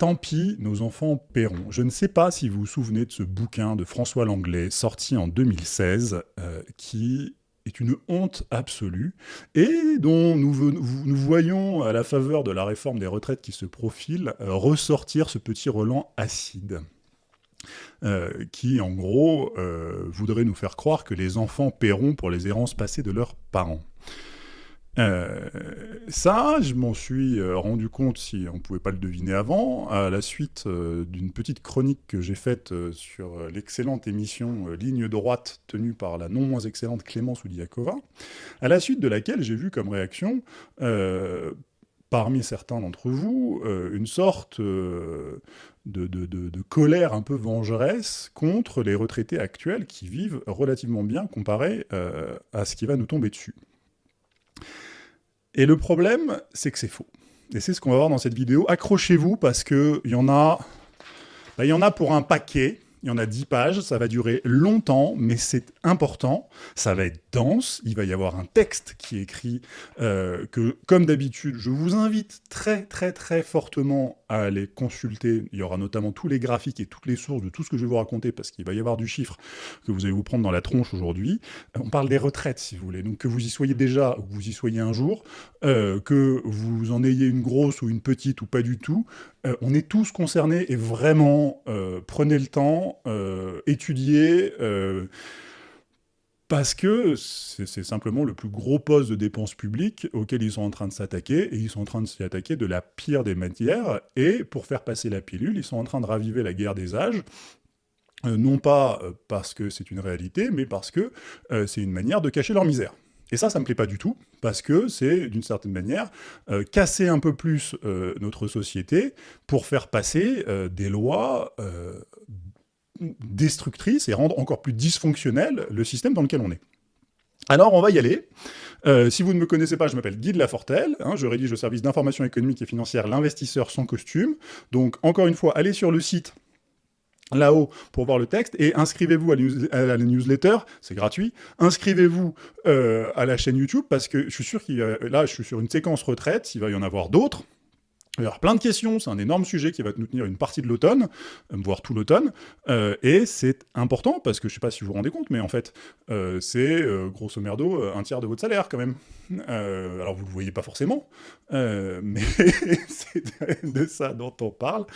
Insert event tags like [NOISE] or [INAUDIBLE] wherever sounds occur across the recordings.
Tant pis, nos enfants paieront. Je ne sais pas si vous vous souvenez de ce bouquin de François Langlais, sorti en 2016, euh, qui est une honte absolue, et dont nous, voyons, à la faveur de la réforme des retraites qui se profile, euh, ressortir ce petit relan acide. Euh, qui, en gros, voudrait nous faire croire que les enfants paieront pour les errances passées de leurs parents. Euh, ça, je m'en suis euh, rendu compte, si on ne pouvait pas le deviner avant, à la suite euh, d'une petite chronique que j'ai faite sur l'excellente émission Ligne droite tenue par la non moins excellente Clémence Oudiakova, à la suite de laquelle j'ai vu comme réaction, parmi certains d'entre vous, une sorte de, de, colère un peu vengeresse contre les retraités actuels qui vivent relativement bien comparé à ce qui va nous tomber dessus. Et le problème, c'est que c'est faux. Et c'est ce qu'on va voir dans cette vidéo. Accrochez-vous parce qu'il y en a... Bah, y en a pour un paquet. Il y en a 10 pages, ça va durer longtemps, mais c'est important. Ça va être dense, il va y avoir un texte qui est écrit euh, que, comme d'habitude, je vous invite très très très fortement à aller consulter. Il y aura notamment tous les graphiques et toutes les sources de tout ce que je vais vous raconter, parce qu'il va y avoir du chiffre que vous allez vous prendre dans la tronche aujourd'hui. On parle des retraites, si vous voulez. Donc que vous y soyez déjà ou que vous y soyez un jour, euh, que vous en ayez une grosse ou une petite ou pas du tout, euh, on est tous concernés et vraiment, euh, prenez le temps, euh, étudiez, parce que c'est simplement le plus gros poste de dépenses publiques auquel ils sont en train de s'attaquer, et ils sont en train de s'y attaquer de la pire des matières, et pour faire passer la pilule, ils sont en train de raviver la guerre des âges, non pas parce que c'est une réalité, mais parce que c'est une manière de cacher leur misère. Et ça, ça me plaît pas du tout, parce que c'est, d'une certaine manière, euh, casser un peu plus euh, notre société pour faire passer euh, des lois destructrices et rendre encore plus dysfonctionnel le système dans lequel on est. Alors, on va y aller. si vous ne me connaissez pas, je m'appelle Guy de Lafortelle, hein, je rédige le service d'information économique et financière L'investisseur sans costume. Donc, encore une fois, allez sur le site là-haut pour voir le texte, et inscrivez-vous à, la newsletter, c'est gratuit, inscrivez-vous euh, à la chaîne YouTube, parce que je suis sûr qu'il là, je suis sur une séquence retraite, il va y en avoir d'autres, il y plein de questions, c'est un énorme sujet qui va nous tenir une partie de l'automne, euh, voire tout l'automne, euh, et c'est important, parce que je sais pas si vous vous rendez compte, mais en fait, euh, c'est grosso merdo un tiers de votre salaire quand même. alors vous le voyez pas forcément, [LAUGHS] mais c'est de ça dont on parle.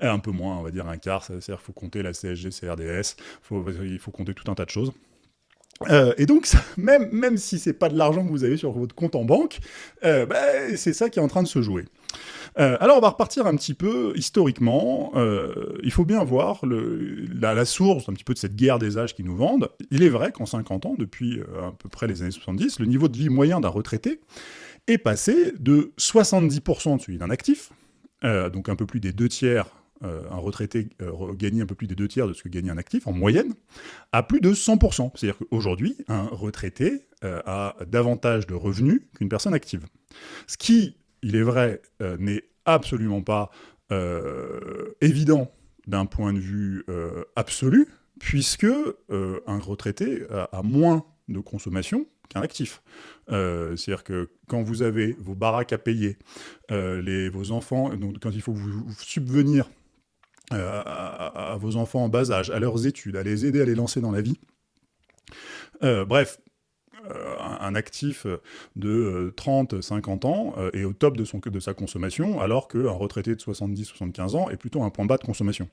Un peu moins, on va dire un quart, c'est-à-dire faut compter la CSG, CRDS, il faut compter tout un tas de choses. et donc, même, même si c'est pas de l'argent que vous avez sur votre compte en banque, bah, c'est ça qui est en train de se jouer. Euh, alors, on va repartir un petit peu historiquement. Euh, il faut bien voir la, source un petit peu de cette guerre des âges qui nous vendent. Il est vrai qu'en 50 ans, depuis euh, à peu près les années 70, le niveau de vie moyen d'un retraité est passé de 70% de celui d'un actif, donc un peu plus des deux tiers un retraité gagne un peu plus des deux tiers de ce que gagnait un actif en moyenne, à plus de 100%. C'est-à-dire qu'aujourd'hui, un retraité a davantage de revenus qu'une personne active. Ce qui il est vrai, euh, n'est absolument pas euh, évident d'un point de vue euh, absolu, puisque un retraité a, moins de consommation qu'un actif. C'est-à-dire que quand vous avez vos baraques à payer, vos enfants, donc quand il faut vous, subvenir à, vos enfants en bas âge, à leurs études, à les aider à les lancer dans la vie, bref, un actif de 30-50 euh, ans euh, est au top de, son, sa consommation, alors qu'un retraité de 70-75 ans est plutôt un point bas de consommation.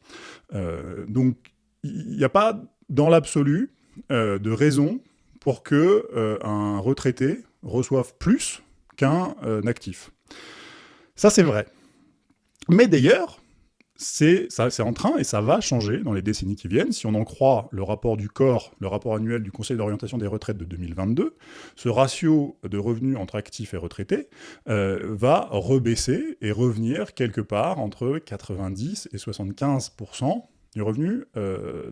donc, il n'y a pas, dans l'absolu, de raison pour que un retraité reçoive plus qu'un actif. Ça, c'est vrai. Mais d'ailleurs, c'est en train et ça va changer dans les décennies qui viennent. Si on en croit le rapport du corps, le rapport annuel du Conseil d'orientation des retraites de 2022, ce ratio de revenus entre actifs et retraités euh, va rebaisser et revenir quelque part entre 90 et 75% du revenu euh,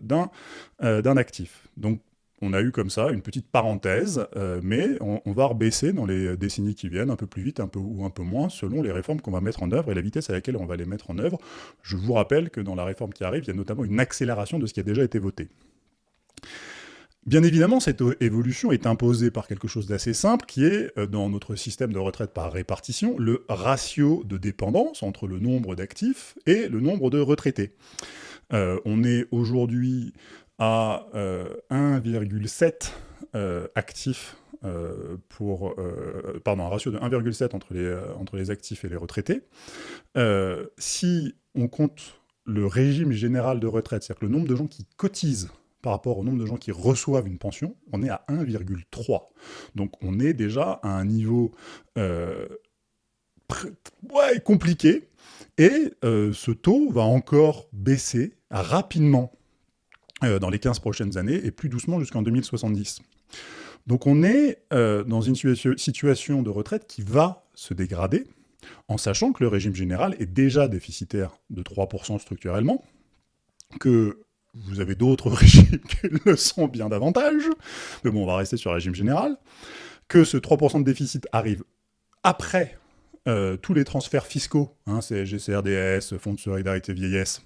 euh, d'un actif. Donc on a eu comme ça une petite parenthèse, euh, mais on, va rebaisser dans les décennies qui viennent, un peu plus vite un peu, ou un peu moins, selon les réformes qu'on va mettre en œuvre et la vitesse à laquelle on va les mettre en œuvre. Je vous rappelle que dans la réforme qui arrive, il y a notamment une accélération de ce qui a déjà été voté. Bien évidemment, cette évolution est imposée par quelque chose d'assez simple, qui est, euh, dans notre système de retraite par répartition, le ratio de dépendance entre le nombre d'actifs et le nombre de retraités. Euh, on est aujourd'hui à 1,7 euh, actifs pour... pardon, un ratio de 1,7 entre les, entre les actifs et les retraités. si on compte le régime général de retraite, c'est-à-dire le nombre de gens qui cotisent par rapport au nombre de gens qui reçoivent une pension, on est à 1,3. Donc on est déjà à un niveau euh, compliqué, et euh, ce taux va encore baisser rapidement euh, dans les 15 prochaines années, et plus doucement jusqu'en 2070. Donc on est dans une situation de retraite qui va se dégrader, en sachant que le régime général est déjà déficitaire de 3% structurellement, que vous avez d'autres [LAUGHS] régimes qui le sont bien davantage, mais bon, on va rester sur le régime général, que ce 3% de déficit arrive après euh, tous les transferts fiscaux, hein, CSG, CRDS, Fonds de solidarité vieillesse,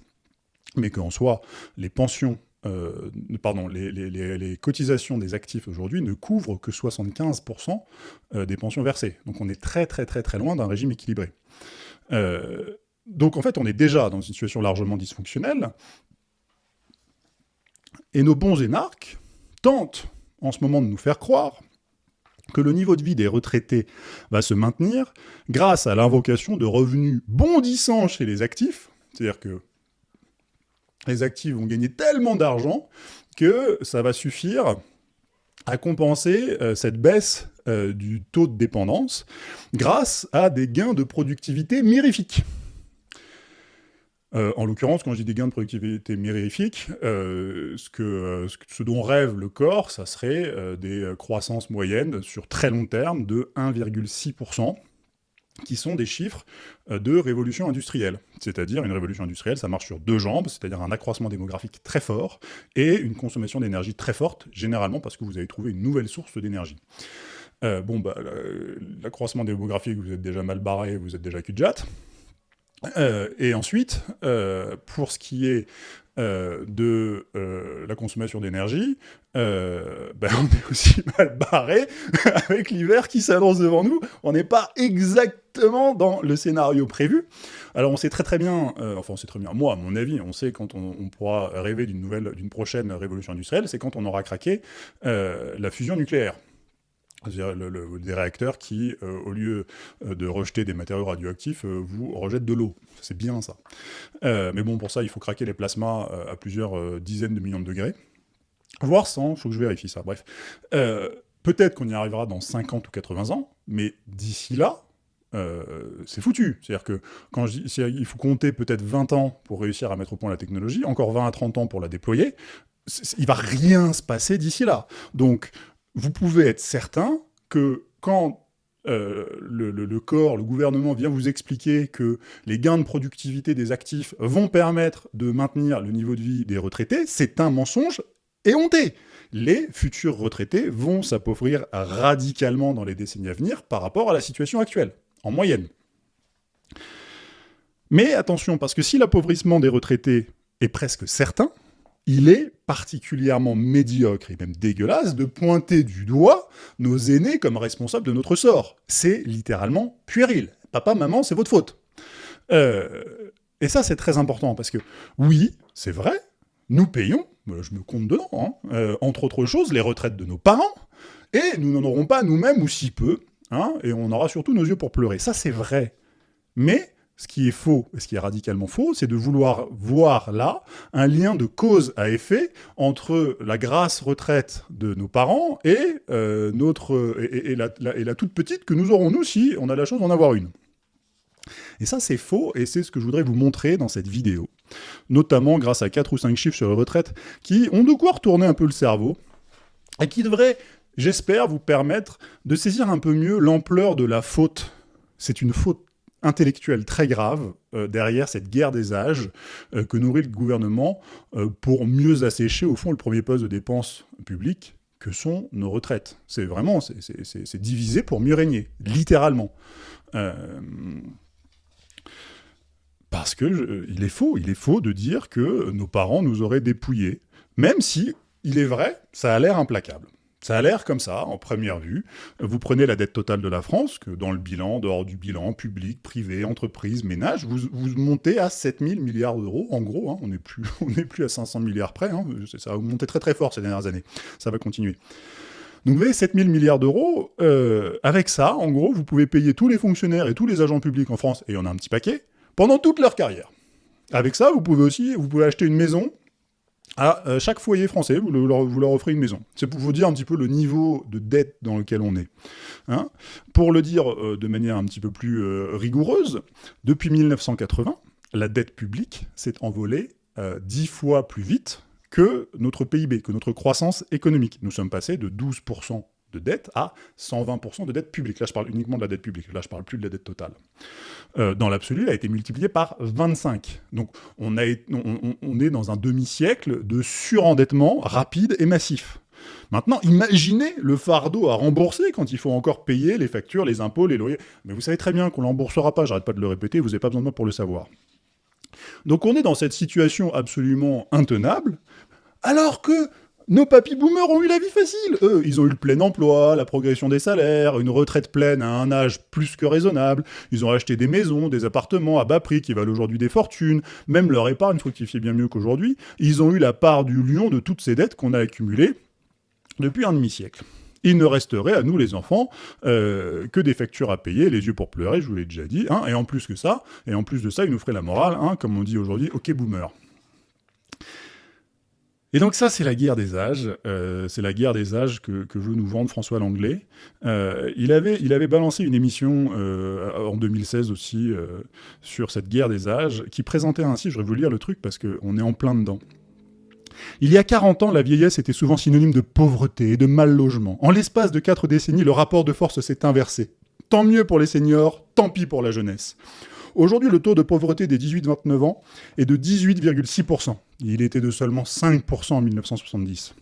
mais qu'en soi, les pensions, euh, pardon, les, cotisations des actifs aujourd'hui ne couvrent que 75% euh, des pensions versées. Donc on est très très très très loin d'un régime équilibré. donc en fait, on est déjà dans une situation largement dysfonctionnelle, et nos bons énarques tentent en ce moment de nous faire croire que le niveau de vie des retraités va se maintenir grâce à l'invocation de revenus bondissants chez les actifs, c'est-à-dire que les actifs vont gagner tellement d'argent que ça va suffire à compenser euh, cette baisse euh, du taux de dépendance grâce à des gains de productivité mirifiques. Euh, en l'occurrence, quand je dis des gains de productivité mirifiques, ce, que, ce, dont rêve le corps, ça serait des croissances moyennes sur très long terme de 1,6%, qui sont des chiffres de révolution industrielle. C'est-à-dire, une révolution industrielle, ça marche sur deux jambes, c'est-à-dire un accroissement démographique très fort et une consommation d'énergie très forte, généralement parce que vous avez trouvé une nouvelle source d'énergie. bon, bah, l'accroissement démographique, vous êtes déjà mal barré, vous êtes déjà cul de jatte. Euh, et ensuite, euh, pour ce qui est euh, de la consommation d'énergie, ben on est aussi [LAUGHS] mal barré [LAUGHS] avec l'hiver qui s'annonce devant nous. On n'est pas exactement dans le scénario prévu. Alors on sait très très bien, enfin on sait très bien, moi à mon avis, on sait quand on, on pourra rêver d'une nouvelle, d'une prochaine révolution industrielle, c'est quand on aura craqué la fusion nucléaire le, des réacteurs qui, euh, au lieu euh, de rejeter des matériaux radioactifs, euh, vous rejettent de l'eau. C'est bien ça. mais bon, pour ça, il faut craquer les plasmas à plusieurs dizaines de millions de degrés. Voire 100, il faut que je vérifie ça, bref. Peut-être qu'on y arrivera dans 50 ou 80 ans, mais d'ici là, c'est foutu. C'est-à-dire que quand il faut compter peut-être 20 ans pour réussir à mettre au point la technologie, encore 20 à 30 ans pour la déployer, il va rien se passer d'ici là. Donc, vous pouvez être certain que quand euh, le, corps, le gouvernement vient vous expliquer que les gains de productivité des actifs vont permettre de maintenir le niveau de vie des retraités, c'est un mensonge éhonté. Les futurs retraités vont s'appauvrir radicalement dans les décennies à venir par rapport à la situation actuelle, en moyenne. Mais attention, parce que si l'appauvrissement des retraités est presque certain, il est particulièrement médiocre et même dégueulasse de pointer du doigt nos aînés comme responsables de notre sort. C'est littéralement puéril. Papa, maman, c'est votre faute. Euh, et ça, c'est très important, parce que, oui, c'est vrai, nous payons, je me compte dedans, hein, euh, entre autres choses, les retraites de nos parents, et nous n'en aurons pas nous-mêmes, ou si peu, hein, et on aura surtout nos yeux pour pleurer. Ça, c'est vrai. Mais ce qui est faux, et ce qui est radicalement faux, c'est de vouloir voir là un lien de cause à effet entre la grasse retraite de nos parents et, euh, notre, et, la, et, la, toute petite que nous aurons nous si on a la chance d'en avoir une. Et ça, c'est faux, et c'est ce que je voudrais vous montrer dans cette vidéo. Notamment grâce à 4 ou 5 chiffres sur les retraites qui ont de quoi retourner un peu le cerveau, et qui devraient, j'espère, vous permettre de saisir un peu mieux l'ampleur de la faute. C'est une faute intellectuelle très grave euh, derrière cette guerre des âges euh, que nourrit le gouvernement euh, pour mieux assécher, au fond, le premier poste de dépenses publiques que sont nos retraites. C'est vraiment, c'est divisé pour mieux régner, littéralement. parce que est faux, il est faux de dire que nos parents nous auraient dépouillés, même si il est vrai, ça a l'air implacable. Ça a l'air comme ça, en première vue. Vous prenez la dette totale de la France, que dans le bilan, dehors du bilan, public, privé, entreprise, ménage, vous, montez à 7000 milliards d'euros, en gros. Hein. on n'est plus, [LAUGHS] plus à 500 milliards près. Hein, ça a monté très très fort ces dernières années. Ça va continuer. Donc vous avez 7000 milliards d'euros. Euh, avec ça, en gros, vous pouvez payer tous les fonctionnaires et tous les agents publics en France, et il y en a un petit paquet, pendant toute leur carrière. Avec ça, vous pouvez aussi vous pouvez acheter une maison à euh, chaque foyer français, vous, leur, offrez une maison. C'est pour vous dire un petit peu le niveau de dette dans lequel on est. Hein. pour le dire euh, de manière un petit peu plus euh, rigoureuse, depuis 1980, la dette publique s'est envolée dix fois plus vite que notre PIB, que notre croissance économique. Nous sommes passés de 12% de dette à 120% de dette publique. Là, je parle uniquement de la dette publique. Là, je parle plus de la dette totale. Euh, dans l'absolu, elle a été multipliée par 25. Donc, on, est dans un demi-siècle de surendettement rapide et massif. Maintenant, imaginez le fardeau à rembourser quand il faut encore payer les factures, les impôts, les loyers. Mais vous savez très bien qu'on ne l'emboursera pas, j'arrête pas de le répéter, vous n'avez pas besoin de moi pour le savoir. Donc on est dans cette situation absolument intenable, alors que nos papy boomers ont eu la vie facile. Eux, ils ont eu le plein emploi, la progression des salaires, une retraite pleine à un âge plus que raisonnable. Ils ont acheté des maisons, des appartements à bas prix qui valent aujourd'hui des fortunes. Même leur épargne fructifie bien mieux qu'aujourd'hui. Ils ont eu la part du lion de toutes ces dettes qu'on a accumulées depuis un demi-siècle. Il ne resterait à nous, les enfants, euh, que des factures à payer, les yeux pour pleurer, je vous l'ai déjà dit. Hein. et en plus que ça, et en plus de ça, ils nous feraient la morale, hein, comme on dit aujourd'hui, ok boomer. Et donc ça, c'est la guerre des âges. Euh, c'est la guerre des âges que, veut nous vendre François Langlais. Euh, il, avait, il avait balancé une émission euh, en 2016 aussi sur cette guerre des âges, qui présentait ainsi, je vais vous lire le truc parce qu'on est en plein dedans. Il y a 40 ans, la vieillesse était souvent synonyme de pauvreté et de mal logement. En l'espace de 4 décennies, le rapport de force s'est inversé. Tant mieux pour les seniors, tant pis pour la jeunesse. Aujourd'hui, le taux de pauvreté des 18-29 ans est de 18,6%. Il était de seulement 5% en 1970.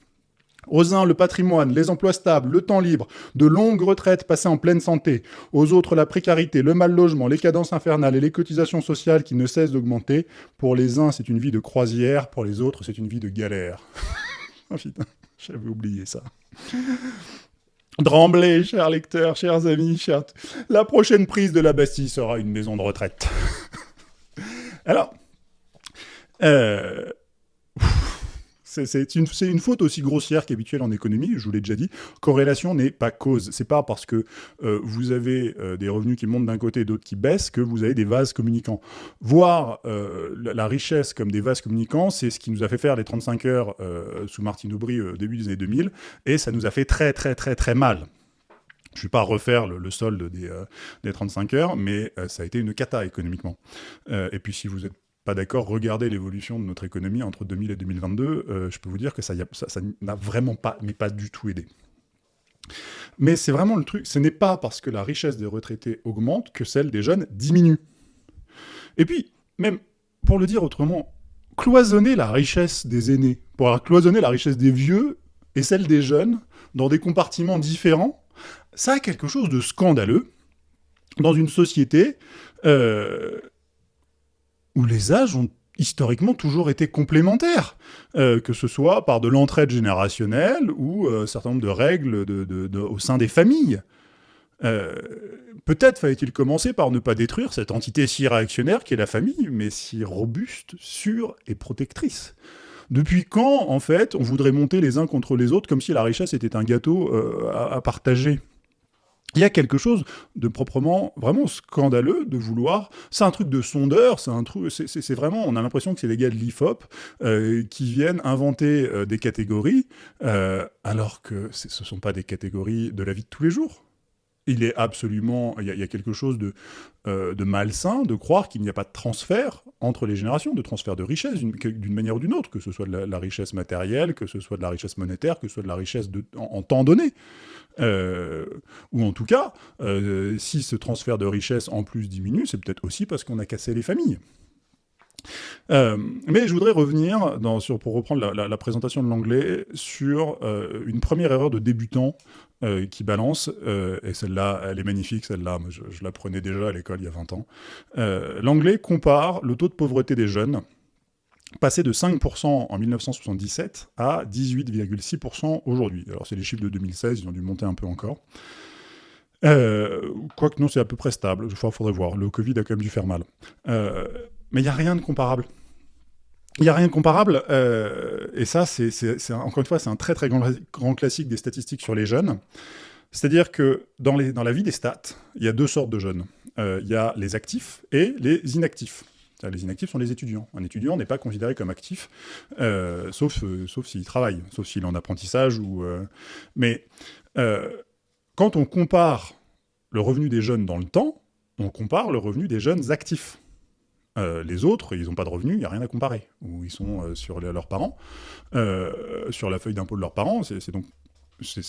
Aux uns, le patrimoine, les emplois stables, le temps libre, de longues retraites passées en pleine santé. Aux autres, la précarité, le mal logement, les cadences infernales et les cotisations sociales qui ne cessent d'augmenter. Pour les uns, c'est une vie de croisière, pour les autres, c'est une vie de galère. [LAUGHS] oh putain, j'avais oublié ça. Tremblez, chers lecteurs, chers amis, chers... La prochaine prise de la Bastille sera une maison de retraite. [LAUGHS] Alors, euh, c'est une, faute aussi grossière qu'habituelle en économie, je vous l'ai déjà dit. Corrélation n'est pas cause. C'est pas parce que euh, vous avez euh, des revenus qui montent d'un côté et d'autres qui baissent que vous avez des vases communicants. Voir euh, la, richesse comme des vases communicants, c'est ce qui nous a fait faire les 35 heures sous Martine Aubry au début des années 2000, et ça nous a fait très très très très mal. Je ne vais pas refaire le, solde des, des, 35 heures, mais ça a été une cata économiquement. et puis si vous êtes pas d'accord, regardez l'évolution de notre économie entre 2000 et 2022, euh, je peux vous dire que ça n'a vraiment pas, mais pas du tout aidé. Mais c'est vraiment le truc, ce n'est pas parce que la richesse des retraités augmente que celle des jeunes diminue. Et puis, même, pour le dire autrement, cloisonner la richesse des aînés, pour cloisonner la richesse des vieux et celle des jeunes dans des compartiments différents, ça a quelque chose de scandaleux dans une société euh, où les âges ont historiquement toujours été complémentaires, euh, que ce soit par de l'entraide générationnelle ou euh, un certain nombre de règles au sein des familles. Euh, peut-être fallait-il commencer par ne pas détruire cette entité si réactionnaire qu'est la famille, mais si robuste, sûre et protectrice. Depuis quand, en fait, on voudrait monter les uns contre les autres comme si la richesse était un gâteau à partager? Il y a quelque chose de proprement, vraiment scandaleux de vouloir... C'est un truc de sondeur, c'est un truc... C'est vraiment... On a l'impression que c'est les gars de l'IFOP euh, qui viennent inventer euh, des catégories, euh, alors que ce ne sont pas des catégories de la vie de tous les jours. Il est absolument... Il y a, quelque chose de, de malsain de croire qu'il n'y a pas de transfert entre les générations, de transfert de richesse d'une manière ou d'une autre, que ce soit de la, richesse matérielle, que ce soit de la richesse monétaire, que ce soit de la richesse en temps donné. Euh, ou en tout cas, euh, si ce transfert de richesse en plus diminue, c'est peut-être aussi parce qu'on a cassé les familles. Euh, mais je voudrais revenir, sur, pour reprendre la, présentation de l'anglais, sur une première erreur de débutant qui balance, et celle-là, elle est magnifique, celle-là, je, je, la prenais déjà à l'école il y a 20 ans. l'anglais compare le taux de pauvreté des jeunes passé de 5% en 1977 à 18,6% aujourd'hui. Alors c'est les chiffres de 2016, ils ont dû monter un peu encore. Euh, quoique non, c'est à peu près stable, il faudrait voir, le Covid a quand même dû faire mal. Euh, mais il n'y a rien de comparable. Il n'y a rien de comparable, euh, et ça, encore une fois, c'est un très très grand, classique des statistiques sur les jeunes. C'est-à-dire que dans, la vie des stats, il y a deux sortes de jeunes. il y a les actifs et les inactifs. Les inactifs sont les étudiants. Un étudiant n'est pas considéré comme actif, euh, sauf, euh, s'il travaille, sauf s'il est en apprentissage. Euh, Mais quand on compare le revenu des jeunes dans le temps, on compare le revenu des jeunes actifs. Les autres, ils n'ont pas de revenus, il n'y a rien à comparer. Ou ils sont sur leurs parents, sur la feuille d'impôt de leurs parents, c'est donc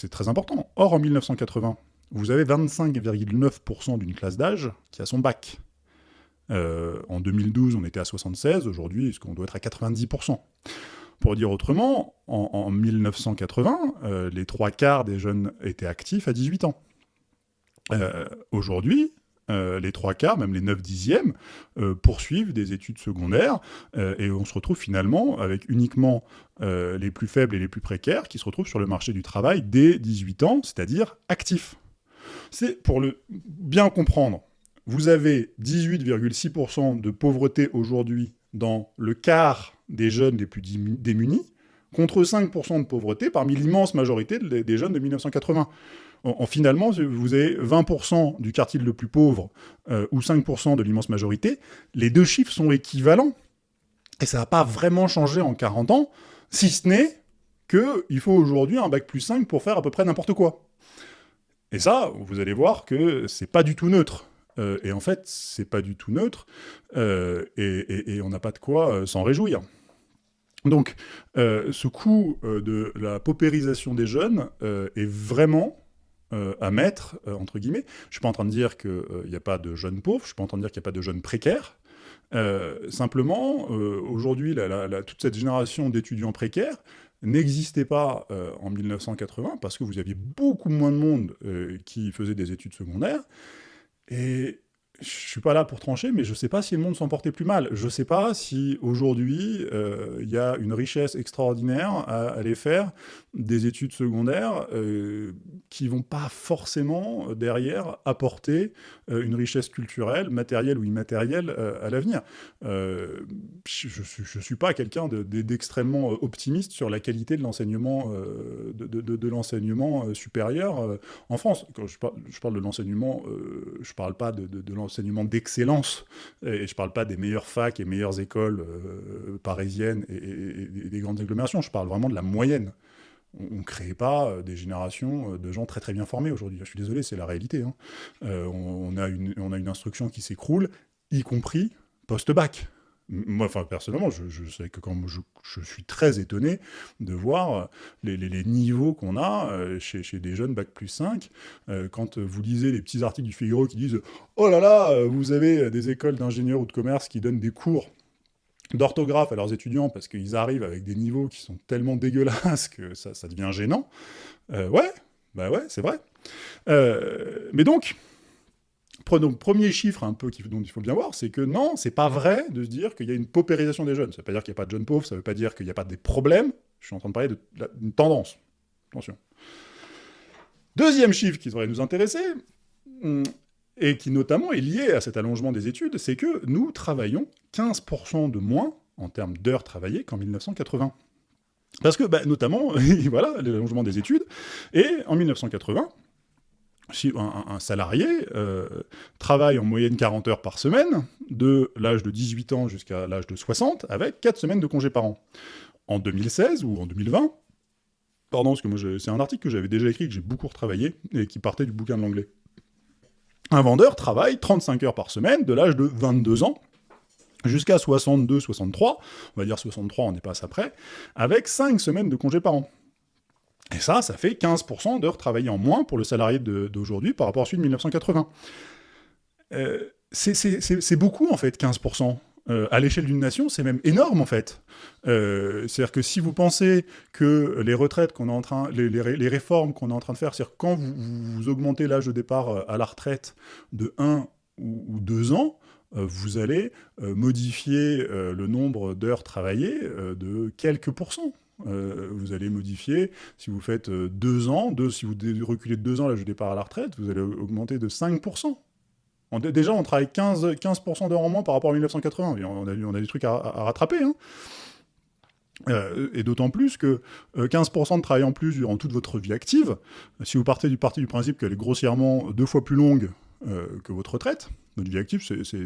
très important. Or, en 1980, vous avez 25,9% d'une classe d'âge qui a son bac. Euh, en 2012, on était à 76, aujourd'hui, est-ce qu'on doit être à 90% Pour dire autrement, en, 1980, euh, les trois quarts des jeunes étaient actifs à 18 ans. Euh, les trois quarts, même les 9 dixièmes, poursuivent des études secondaires, et on se retrouve finalement avec uniquement les plus faibles et les plus précaires qui se retrouvent sur le marché du travail dès 18 ans, c'est-à-dire actifs. C'est pour le bien comprendre, vous avez 18,6% de pauvreté aujourd'hui dans le quart des jeunes les plus démunis, contre 5% de pauvreté parmi l'immense majorité des jeunes de 1980. En, finalement, vous avez 20% du quartile le plus pauvre euh, ou 5% de l'immense majorité. Les deux chiffres sont équivalents. Et ça n'a pas vraiment changé en 40 ans, si ce n'est qu'il faut aujourd'hui un bac plus 5 pour faire à peu près n'importe quoi. Et ça, vous allez voir que c'est pas du tout neutre. Euh, et en fait, c'est pas du tout neutre, euh, et, on n'a pas de quoi euh, s'en réjouir. Donc, ce coup de la paupérisation des jeunes est vraiment à mettre, entre guillemets. Je ne suis pas en train de dire qu'il n'y a pas de jeunes pauvres, je ne suis pas en train de dire qu'il n'y a pas de jeunes précaires. simplement, aujourd'hui, toute cette génération d'étudiants précaires n'existait pas en 1980 parce que vous aviez beaucoup moins de monde qui faisait des études secondaires. Et je suis pas là pour trancher, mais je sais pas si le monde s'en portait plus mal. Je sais pas si aujourd'hui euh, il y a une richesse extraordinaire à aller faire des études secondaires euh, qui vont pas forcément euh, derrière apporter euh, une richesse culturelle, matérielle ou immatérielle à l'avenir. je, je, suis pas quelqu'un d'extrêmement optimiste sur la qualité de l'enseignement de, l'enseignement supérieur en France. Quand je, parle de l'enseignement, je parle pas de, l'enseignement d'excellence et je parle pas des meilleures facs et meilleures écoles parisiennes et, des grandes agglomérations. Je parle vraiment de la moyenne on ne crée pas euh, des générations euh, de gens très très bien formés aujourd'hui. Je suis désolé, c'est la réalité. Hein. Euh, on, a une, on a une instruction qui s'écroule, y compris post-bac. Moi, enfin, personnellement, je, sais que quand je, suis très étonné de voir les, niveaux qu'on a chez, chez, des jeunes Bac plus 5, quand vous lisez les petits articles du Figaro qui disent « Oh là là, vous avez des écoles d'ingénieurs ou de commerce qui donnent des cours d'orthographe à leurs étudiants parce qu'ils arrivent avec des niveaux qui sont tellement dégueulasses que ça, devient gênant. Euh, ouais, bah ouais, c'est vrai. Euh, mais donc, premier chiffre un peu dont il faut bien voir, c'est que non, c'est pas vrai de se dire qu'il y a une paupérisation des jeunes. Ça veut pas dire qu'il n'y a pas de jeunes pauvres, ça veut pas dire qu'il n'y a pas des problèmes. Je suis en train de parler d'une tendance. Attention. Deuxième chiffre qui devrait nous intéresser, hmm, et qui notamment est lié à cet allongement des études, c'est que nous travaillons 15% de moins en termes d'heures travaillées qu'en 1980. Parce que, bah, notamment, [LAUGHS] voilà, l'allongement des études, et en 1980, si un, salarié euh, travaille en moyenne 40 heures par semaine, de l'âge de 18 ans jusqu'à l'âge de 60, avec 4 semaines de congés par an. En 2016 ou en 2020, pardon, parce que c'est un article que j'avais déjà écrit, que j'ai beaucoup retravaillé, et qui partait du bouquin de l'anglais. Un vendeur travaille 35 heures par semaine de l'âge de 22 ans jusqu'à 62, 63, on va dire 63, on n'est pas à ça près, avec 5 semaines de congés par an. Et ça, ça fait 15% d'heures travaillées en moins pour le salarié d'aujourd'hui par rapport à celui de 1980. Euh, c'est beaucoup, en fait, 15%. Euh, à l'échelle d'une nation, c'est même énorme en fait. Euh, c'est-à-dire que si vous pensez que les retraites qu'on est en train, les, réformes qu'on est en train de faire, c'est-à-dire quand vous, augmentez l'âge de départ à la retraite de 1 ou, 2 ans, vous allez modifier le nombre d'heures travaillées de quelques pourcents. Vous allez modifier, si vous faites deux ans, deux, si vous reculez de deux ans l'âge de départ à la retraite, vous allez augmenter de 5%. déjà, on travaille 15%, 15 d'heures en moins par rapport à 1980. On a, on a des trucs à, rattraper. Hein. et d'autant plus que 15% de travail en plus durant toute votre vie active, si vous partez du parti du principe qu'elle est grossièrement deux fois plus longue euh, que votre retraite. Notre vie active, c'est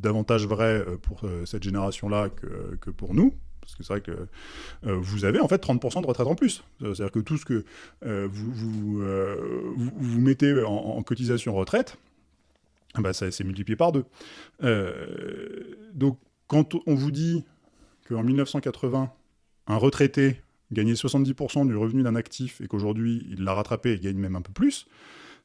davantage vrai euh, pour euh, cette génération-là que, pour nous, parce que c'est vrai que vous avez en fait 30% de retraite en plus. C'est-à-dire que tout ce que vous, vous, mettez en, cotisation retraite, bah, ça s'est multiplié par deux. donc quand on vous dit qu'en 1980, un retraité gagnait 70% du revenu d'un actif et qu'aujourd'hui il l'a rattrapé et gagne même un peu plus,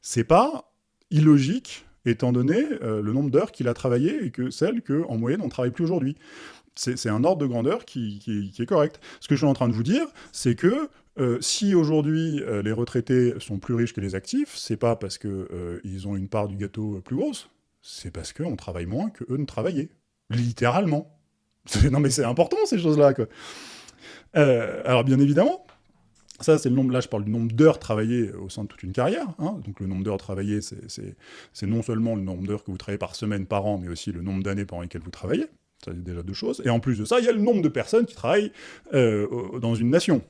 c'est pas illogique, étant donné euh, le nombre d'heures qu'il a travaillé et que celles qu'en moyenne on ne travaille plus aujourd'hui. C'est un ordre de grandeur qui, est correct. Ce que je suis en train de vous dire, c'est que euh, si aujourd'hui euh, les retraités sont plus riches que les actifs, c'est pas parce qu'ils ont une part du gâteau plus grosse, c'est parce qu'on travaille moins qu'eux ne travaillaient. Littéralement. Non mais c'est important ces choses-là, alors bien évidemment, ça, c'est le nombre, là je parle du nombre d'heures travaillées au sein de toute une carrière. Hein. Donc le nombre d'heures travaillées, c'est non seulement le nombre d'heures que vous travaillez par semaine, par an, mais aussi le nombre d'années pendant lesquelles vous travaillez. Ça, c'est déjà deux choses. Et en plus de ça, il y a le nombre de personnes qui travaillent euh, dans une nation.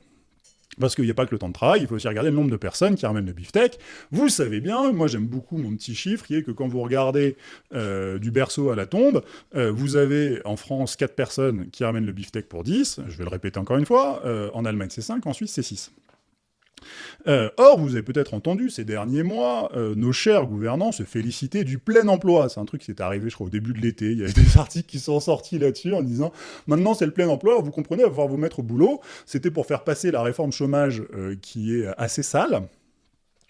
Parce qu'il n'y a pas que le temps de travail, il faut aussi regarder le nombre de personnes qui ramènent le beefsteak. Vous savez bien, moi j'aime beaucoup mon petit chiffre, qui est que quand vous regardez euh, du berceau à la tombe, euh, vous avez en France 4 personnes qui ramènent le beefsteak pour 10, je vais le répéter encore une fois, en Allemagne c'est 5, en Suisse c'est 6. Euh, or, vous avez peut-être entendu ces derniers mois euh, nos chers gouvernants se féliciter du plein emploi. C'est un truc qui est arrivé, je crois, au début de l'été. Il y a [LAUGHS] des articles qui sont sortis là-dessus en disant « Maintenant, c'est le plein emploi, vous comprenez, va pouvoir vous mettre au boulot. » C'était pour faire passer la réforme chômage euh, qui est assez sale.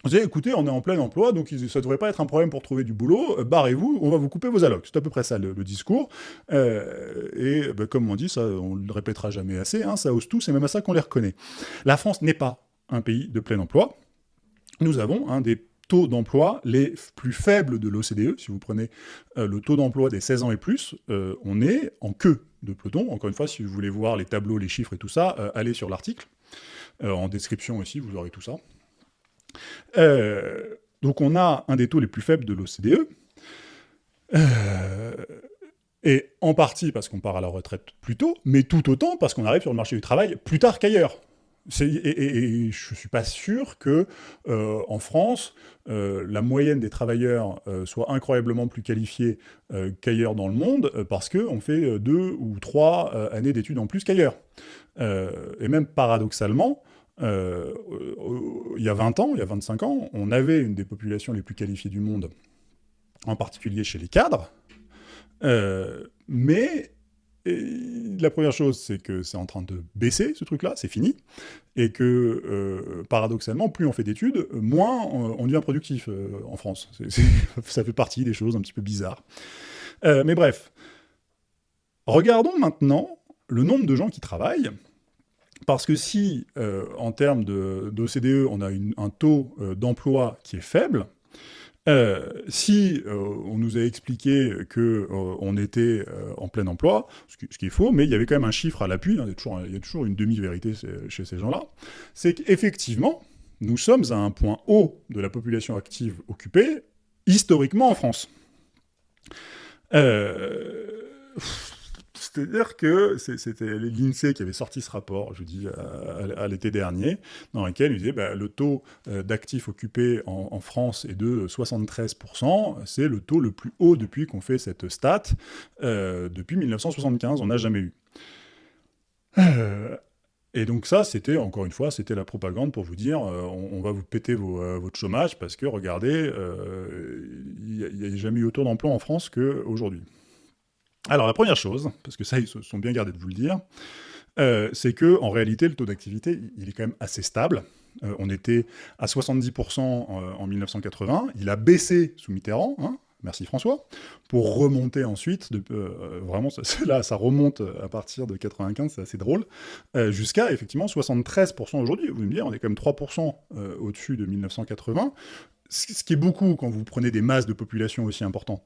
Vous savez, écoutez, on est en plein emploi, donc ça ne devrait pas être un problème pour trouver du boulot, barrez-vous, on va vous couper vos allocs. C'est à peu près ça le, discours. et bah, comme on dit, ça, on le répétera jamais assez, hein, ça hausse tout, c'est même à ça qu'on les reconnaît. La France n'est pas un pays de plein emploi, nous avons un des taux d'emploi les plus faibles de l'OCDE. Si vous prenez euh, le taux d'emploi des 16 ans et plus, euh, on est en queue de peloton. Encore une fois, si vous voulez voir les tableaux, les chiffres et tout ça, euh, allez sur l'article. en description aussi, vous aurez tout ça. donc on a un des taux les plus faibles de l'OCDE. et en partie parce qu'on part à la retraite plus tôt, mais tout autant parce qu'on arrive sur le marché du travail plus tard qu'ailleurs. Et, je ne suis pas sûr que euh, en France, euh, la moyenne des travailleurs euh, soit incroyablement plus qualifiée qu'ailleurs dans le monde, parce qu'on fait deux ou trois années d'études en plus qu'ailleurs. et même paradoxalement, il y a 20 ans, il y a 25 ans, on avait une des populations les plus qualifiées du monde, en particulier chez les cadres, mais la première chose, c'est que c'est en train de baisser, ce truc-là, c'est fini, et que, euh, paradoxalement, plus on fait d'études, moins on, devient productif euh, en France. [LAUGHS] ça fait partie des choses un petit peu bizarres. Euh, mais bref, regardons maintenant le nombre de gens qui travaillent, parce que si, en termes d'OCDE, on a un taux d'emploi qui est faible, euh, si euh, on nous a expliqué que euh, on était en plein emploi, ce qui, est faux, mais il y avait quand même un chiffre à l'appui, hein, il, y a toujours une demi-vérité chez ces gens-là, c'est qu'effectivement, nous sommes à un point haut de la population active occupée, historiquement en France. C'est-à-dire que c'était l'INSEE qui avait sorti ce rapport, je vous dis, à, l'été dernier, dans lequel il disait bah, le taux euh, d'actifs occupés en, France est de 73%, c'est le taux le plus haut depuis qu'on fait cette stat, euh, depuis 1975, on n'a jamais eu. Euh, et donc ça, c'était, encore une fois, c'était la propagande pour vous dire on, va vous péter votre chômage parce que, regardez, il n'y a, jamais eu autant d'emplois en France qu'aujourd'hui. Alors la première chose, parce que ça ils se sont bien gardés de vous le dire, euh, c'est que en réalité le taux d'activité il est quand même assez stable. Euh, on était à 70% en, 1980, il a baissé sous Mitterrand, hein, merci François, pour remonter ensuite, euh, vraiment [LAUGHS] là ça remonte à partir de 95, c'est assez drôle, jusqu'à effectivement 73% aujourd'hui. Vous me dites, on est quand même 3% au-dessus de 1980, ce qui est beaucoup quand vous prenez des masses de population aussi importantes.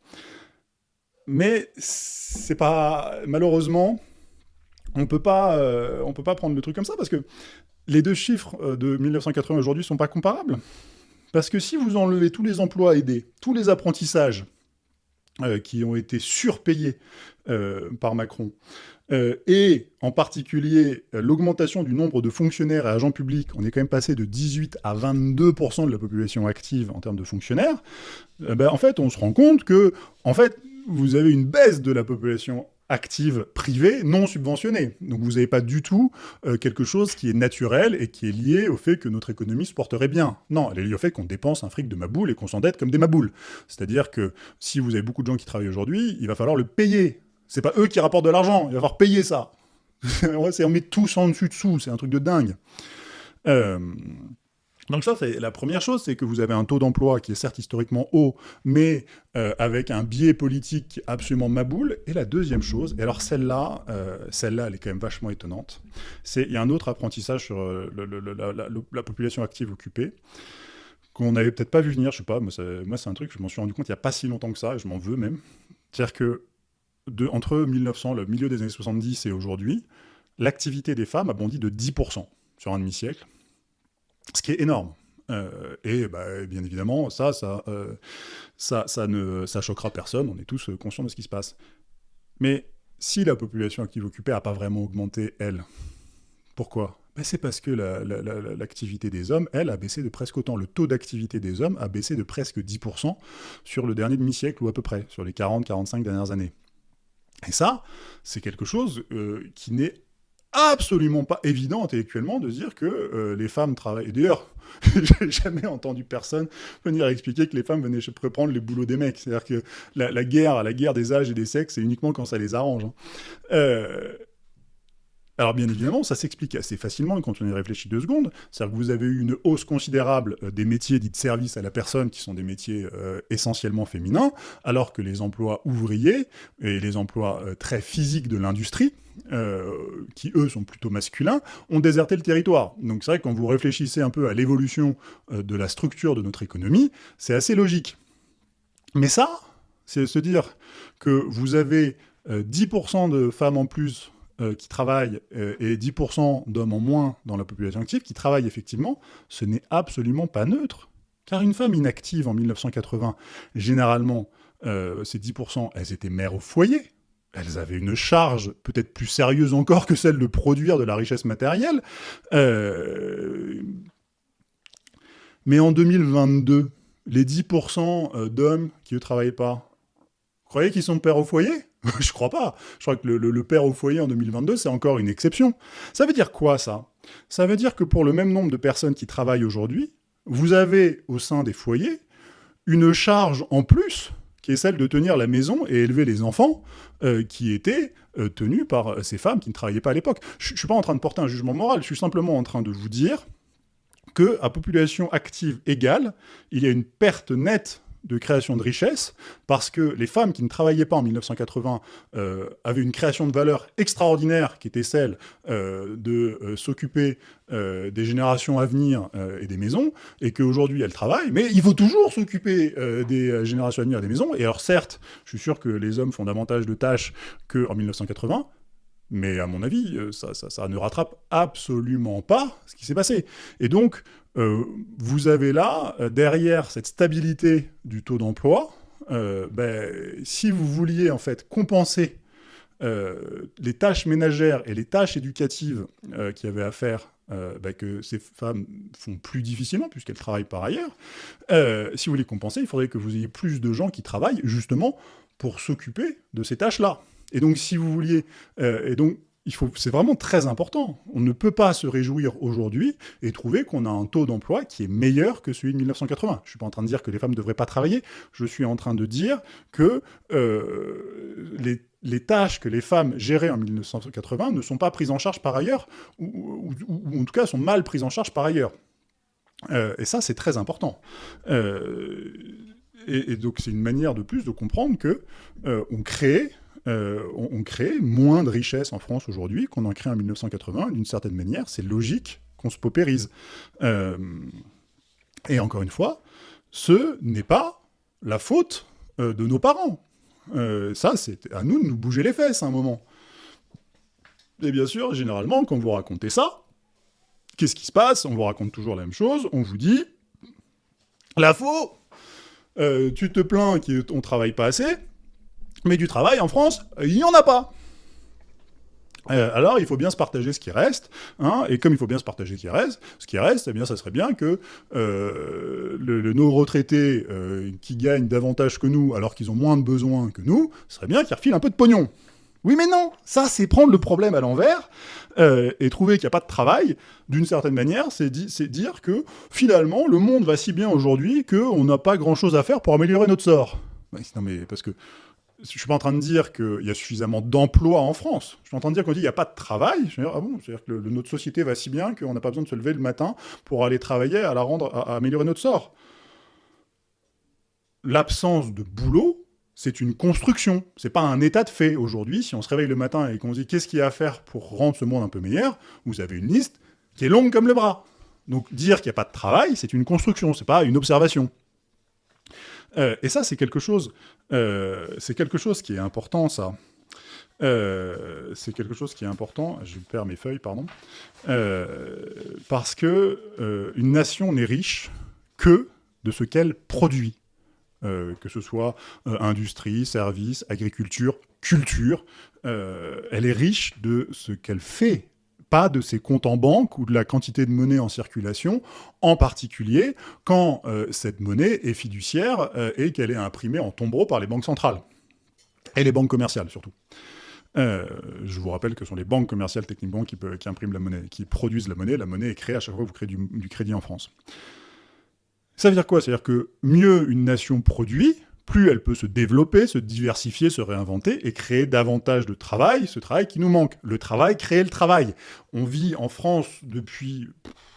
Mais c'est pas... Malheureusement, on peut pas, euh, on peut pas prendre le truc comme ça, parce que les deux chiffres euh, de 1980 aujourd'hui sont pas comparables. Parce que si vous enlevez tous les emplois aidés, tous les apprentissages euh, qui ont été surpayés par Macron, et en particulier l'augmentation du nombre de fonctionnaires et agents publics, on est quand même passé de 18 à 22% de la population active en termes de fonctionnaires, ben, en fait, on se rend compte que, en fait, vous avez une baisse de la population active privée non subventionnée. Donc vous n'avez pas du tout euh, quelque chose qui est naturel et qui est lié au fait que notre économie se porterait bien. Non, elle est liée au fait qu'on dépense un fric de maboule et qu'on s'endette comme des maboules. C'est-à-dire que si vous avez beaucoup de gens qui travaillent aujourd'hui, il va falloir le payer. C'est pas eux qui rapportent de l'argent, il va falloir payer ça. [LAUGHS] on met tous en dessus-dessous, c'est un truc de dingue. Euh, donc ça, c'est la première chose, c'est que vous avez un taux d'emploi qui est certes historiquement haut, mais euh, avec un biais politique absolument maboule. Et la deuxième chose, et alors celle-là, euh, celle-là, elle est quand même vachement étonnante, c'est il y a un autre apprentissage sur euh, la, population active occupée, qu'on n'avait peut-être pas vu venir, je sais pas, moi c'est un truc, je m'en suis rendu compte il n'y a pas si longtemps que ça, et je m'en veux même. C'est-à-dire que entre 1900, le milieu des années 70 et aujourd'hui, l'activité des femmes a bondi de 10% sur un demi-siècle ce qui est énorme. Euh, et bah, bien évidemment, ça, ça, euh, ça, ça, ne ça choquera personne, on est tous conscients de ce qui se passe. Mais si la population active occupée n'a pas vraiment augmenté, elle, pourquoi? Ben, C'est parce que l'activité des hommes, elle, a baissé de presque autant. Le taux d'activité des hommes a baissé de presque 10% sur le dernier demi-siècle, ou à peu près, sur les 40-45 dernières années. Et ça, c'est quelque chose euh, qui n'est absolument pas évident intellectuellement de dire que euh, les femmes travaillent. D'ailleurs, [LAUGHS] j'ai jamais entendu personne venir expliquer que les femmes venaient prendre les boulots des mecs. C'est-à-dire que la, guerre, la guerre des âges et des sexes, c'est uniquement quand ça les arrange. Hein. Euh, alors bien évidemment, ça s'explique assez facilement quand on y réfléchit deux secondes. C'est-à-dire que vous avez eu une hausse considérable euh, des métiers dits de service à la personne, qui sont des métiers euh, essentiellement féminins, alors que les emplois ouvriers et les emplois euh, très physiques de l'industrie, qui eux sont plutôt masculins, ont déserté le territoire. Donc c'est vrai que quand vous réfléchissez un peu à l'évolution de la structure de notre économie, c'est assez logique. Mais ça, c'est se dire que vous avez 10% de femmes en plus euh, qui travaillent euh, et 10% d'hommes en moins dans la population active qui travaillent effectivement, ce n'est absolument pas neutre. Car une femme inactive en 1980, généralement, euh, ces 10%, elles étaient mères au foyer. Elles avaient une charge peut-être plus sérieuse encore que celle de produire de la richesse matérielle. Mais en 2022, les 10% d'hommes qui ne travaillaient pas, vous croyez qu'ils sont pères au foyer? [LAUGHS] je crois pas. Je crois que le, père au foyer en 2022, c'est encore une exception. Ça veut dire quoi, ça? Ça veut dire que pour le même nombre de personnes qui travaillent aujourd'hui, vous avez au sein des foyers une charge en plus qui est celle de tenir la maison et élever les enfants, euh, qui étaient euh, tenus par euh, ces femmes qui ne travaillaient pas à l'époque. Je ne suis pas en train de porter un jugement moral, je suis simplement en train de vous dire que à population active égale, il y a une perte nette de création de richesse, parce que les femmes qui ne travaillaient pas en 1980 euh, avaient une création de valeur extraordinaire, qui était celle euh, de euh, s'occuper des générations à venir et des maisons, et qu'aujourd'hui elles travaillent, mais il faut toujours s'occuper des générations à venir et des maisons, et alors certes, je suis sûr que les hommes font davantage de tâches qu'en 1980, mais à mon avis, ça, ça, ne rattrape absolument pas ce qui s'est passé. Et donc, euh, vous avez là, euh, derrière cette stabilité du taux d'emploi, euh, ben, si vous vouliez en fait compenser les tâches ménagères et les tâches éducatives qui avaient à faire ben, que ces femmes font plus difficilement, puisqu'elles travaillent par ailleurs, si vous voulez compenser, il faudrait que vous ayez plus de gens qui travaillent justement pour s'occuper de ces tâches-là. Et donc, si vous vouliez... et donc, c'est vraiment très important. On ne peut pas se réjouir aujourd'hui et trouver qu'on a un taux d'emploi qui est meilleur que celui de 1980. Je ne suis pas en train de dire que les femmes ne devraient pas travailler, je suis en train de dire que euh, les, tâches que les femmes géraient en 1980 ne sont pas prises en charge par ailleurs, ou, en tout cas sont mal prises en charge par ailleurs. Euh, et ça, c'est très important. Euh, et, donc, c'est une manière de plus de comprendre que on crée euh, on, crée moins de richesses en France aujourd'hui qu'on en crée en 1980. D'une certaine manière, c'est logique qu'on se paupérise. Euh, et encore une fois, ce n'est pas la faute euh, de nos parents. Ça, c'est à nous de nous bouger les fesses à un moment. Et bien sûr, généralement, quand vous racontez ça, qu'est-ce qui se passe? On vous raconte toujours la même chose, on vous dit « La faux euh, Tu te plains qu'on travaille pas assez, mais du travail en France, il n'y en a pas !» Euh, alors, il faut bien se partager ce qui reste, hein, et comme il faut bien se partager ce qui reste, ce qui reste, eh bien, ça serait bien que euh, le, nos retraités euh, qui gagnent davantage que nous, alors qu'ils ont moins de besoins que nous, ce serait bien qu'ils refilent un peu de pognon. Oui, mais non, ça, c'est prendre le problème à l'envers, et trouver qu'il n'y a pas de travail, d'une certaine manière, c'est dire que, finalement, le monde va si bien aujourd'hui qu'on n'a pas grand-chose à faire pour améliorer notre sort. Non, mais parce que je ne suis pas en train de dire qu'il y a suffisamment d'emplois en France. Je suis en train de dire qu'on dit qu'il n'y a pas de travail. Je ah C'est-à-dire que notre société va si bien qu'on n'a pas besoin de se lever le matin pour aller travailler à la rendre, à, améliorer notre sort. L'absence de boulot, c'est une construction. C'est pas un état de fait. Aujourd'hui, si on se réveille le matin et qu'on se dit qu'est-ce qu'il y a à faire pour rendre ce monde un peu meilleur, vous avez une liste qui est longue comme le bras. Donc dire qu'il n'y a pas de travail, c'est une construction, c'est pas une observation. Euh, et ça, c'est quelque chose, euh, c'est quelque chose qui est important, ça. Euh, c'est quelque chose qui est important. Je perds mes feuilles, pardon. parce que une nation n'est riche que de ce qu'elle produit. que ce soit industrie, services, agriculture, culture, elle est riche de ce qu'elle fait pas de ses comptes en banque ou de la quantité de monnaie en circulation, en particulier quand euh, cette monnaie est fiduciaire euh, et qu'elle est imprimée en tombereau par les banques centrales. Et les banques commerciales, surtout. Euh, je vous rappelle que ce sont les banques commerciales techniquement qui, qui, impriment la monnaie, qui produisent la monnaie. La monnaie est créée à chaque fois que vous créez du crédit en France. Ça veut dire quoi? Ça veut dire que mieux une nation produit, plus elle peut se développer, se diversifier, se réinventer et créer davantage de travail, ce travail qui nous manque. Le travail, créer le travail. On vit en France depuis,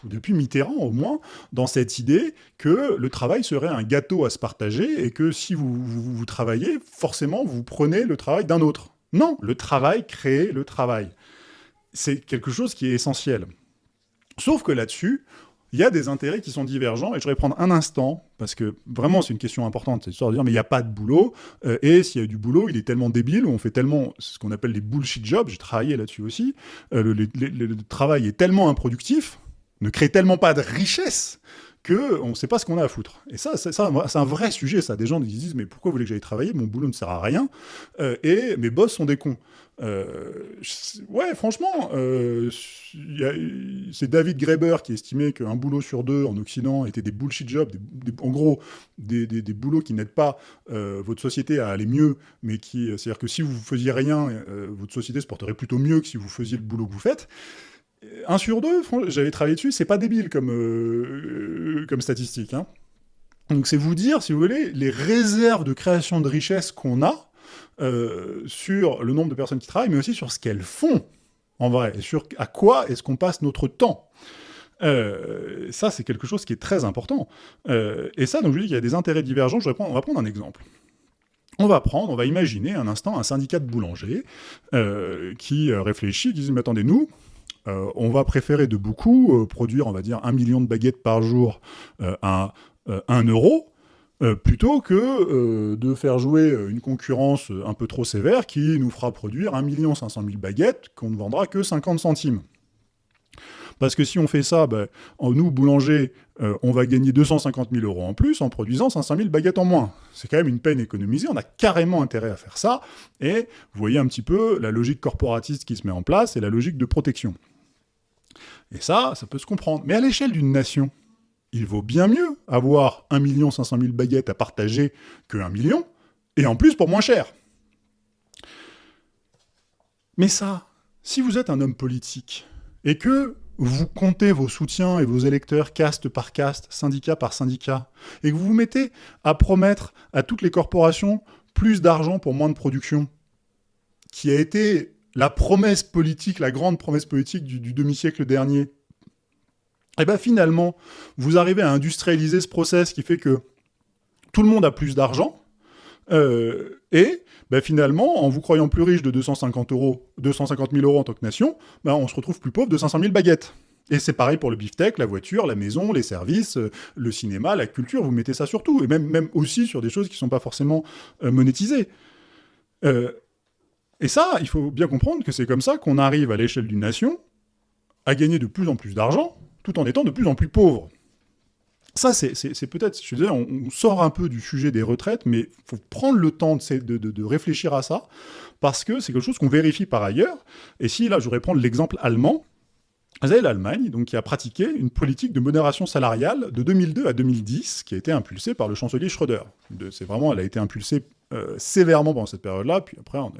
depuis Mitterrand au moins, dans cette idée que le travail serait un gâteau à se partager et que si vous, vous, travaillez, forcément vous prenez le travail d'un autre. Non, le travail crée le travail. C'est quelque chose qui est essentiel. Sauf que là-dessus, il y a des intérêts qui sont divergents, et je voudrais prendre un instant, parce que vraiment c'est une question importante, c'est histoire de dire, mais il n'y a pas de boulot, euh, et s'il y a du boulot, il est tellement débile, on fait tellement, ce qu'on appelle les bullshit jobs, j'ai travaillé là-dessus aussi, euh, le, travail est tellement improductif, ne crée tellement pas de richesse, qu'on ne sait pas ce qu'on a à foutre. Et ça, c'est un vrai sujet, ça. Des gens qui disent, mais pourquoi vous voulez que j'aille travailler? Mon boulot ne sert à rien, euh, et mes boss sont des cons. Euh, ouais, franchement, euh, c'est David Graeber qui estimait qu'un boulot sur deux en Occident était des bullshit jobs, en gros, des, boulots qui n'aident pas votre société à aller mieux, mais qui, c'est-à-dire que si vous faisiez rien, votre société se porterait plutôt mieux que si vous faisiez le boulot que vous faites. Un sur deux, j'avais travaillé dessus, c'est pas débile comme, comme statistique. Hein. Donc c'est vous dire, si vous voulez, les réserves de création de richesse qu'on a, euh, sur le nombre de personnes qui travaillent, mais aussi sur ce qu'elles font, en vrai, et sur à quoi est-ce qu'on passe notre temps. Euh, ça, c'est quelque chose qui est très important. Euh, et ça, donc je dis qu'il y a des intérêts divergents. Je vais prendre, on va prendre un exemple. On va prendre, on va imaginer un instant un syndicat de boulangers qui réfléchit, qui dit, mais attendez, nous, on va préférer de beaucoup produire, on va dire, un million de baguettes par jour à 1 euro, euh, plutôt que euh, de faire jouer une concurrence un peu trop sévère qui nous fera produire 1 500 000 baguettes qu'on ne vendra que 50 centimes. Parce que si on fait ça, ben, nous, boulangers, euh, on va gagner 250 000 euros en plus en produisant 500 000 baguettes en moins. C'est quand même une peine économisée, on a carrément intérêt à faire ça, et vous voyez un petit peu la logique corporatiste qui se met en place et la logique de protection. Et ça, ça peut se comprendre. Mais à l'échelle d'une nation, il vaut bien mieux avoir 1 500 000 baguettes à partager que 1 million, et en plus pour moins cher. Mais ça, si vous êtes un homme politique, et que vous comptez vos soutiens et vos électeurs caste par caste, syndicat par syndicat, et que vous vous mettez à promettre à toutes les corporations plus d'argent pour moins de production, qui a été la promesse politique, la grande promesse politique du, demi-siècle dernier, et bien finalement, vous arrivez à industrialiser ce process qui fait que tout le monde a plus d'argent, euh, et ben finalement, en vous croyant plus riche de 250, euros, 250 000 euros en tant que nation, ben on se retrouve plus pauvre de 500 000 baguettes. Et c'est pareil pour le beefsteak, la voiture, la maison, les services, euh, le cinéma, la culture, vous mettez ça sur tout, et même, même aussi sur des choses qui ne sont pas forcément euh, monétisées. Et ça, il faut bien comprendre que c'est comme ça qu'on arrive à l'échelle d'une nation à gagner de plus en plus d'argent, tout en étant de plus en plus pauvre. Ça, c'est peut-être, je disais, on, on, sort un peu du sujet des retraites, mais il faut prendre le temps de, réfléchir à ça, parce que c'est quelque chose qu'on vérifie par ailleurs. Et si, là, je voudrais prendre l'exemple allemand, vous avez l'Allemagne, qui a pratiqué une politique de modération salariale de 2002 à 2010, qui a été impulsée par le chancelier Schröder. C'est vraiment, elle a été impulsée euh, sévèrement pendant cette période-là, puis après, on,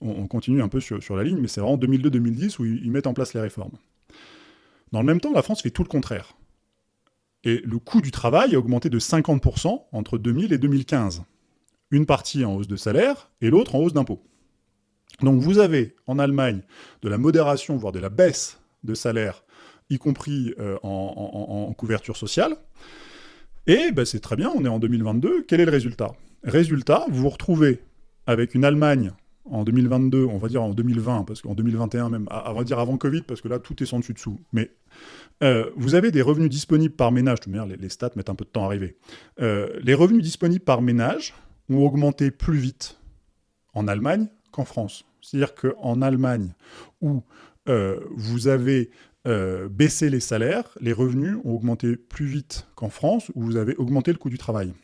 on, continue un peu sur, sur la ligne, mais c'est vraiment 2002-2010 où ils mettent en place les réformes. Dans le même temps, la France fait tout le contraire. Et le coût du travail a augmenté de 50% entre 2000 et 2015. Une partie en hausse de salaire et l'autre en hausse d'impôts. Donc vous avez en Allemagne de la modération, voire de la baisse de salaire, y compris euh, en, couverture sociale. Et ben, c'est très bien, on est en 2022. Quel est le résultat? Résultat, vous vous retrouvez avec une Allemagne en 2022, on va dire en 2020, parce qu'en 2021 même, on va dire avant Covid, parce que là, tout est sans dessus-dessous. Mais euh, vous avez des revenus disponibles par ménage, de les, les, stats mettent un peu de temps à arriver. Euh, les revenus disponibles par ménage ont augmenté plus vite en Allemagne qu'en France. C'est-à-dire qu'en Allemagne, où euh, vous avez baissé les salaires, les revenus ont augmenté plus vite qu'en France, où vous avez augmenté le coût du travail.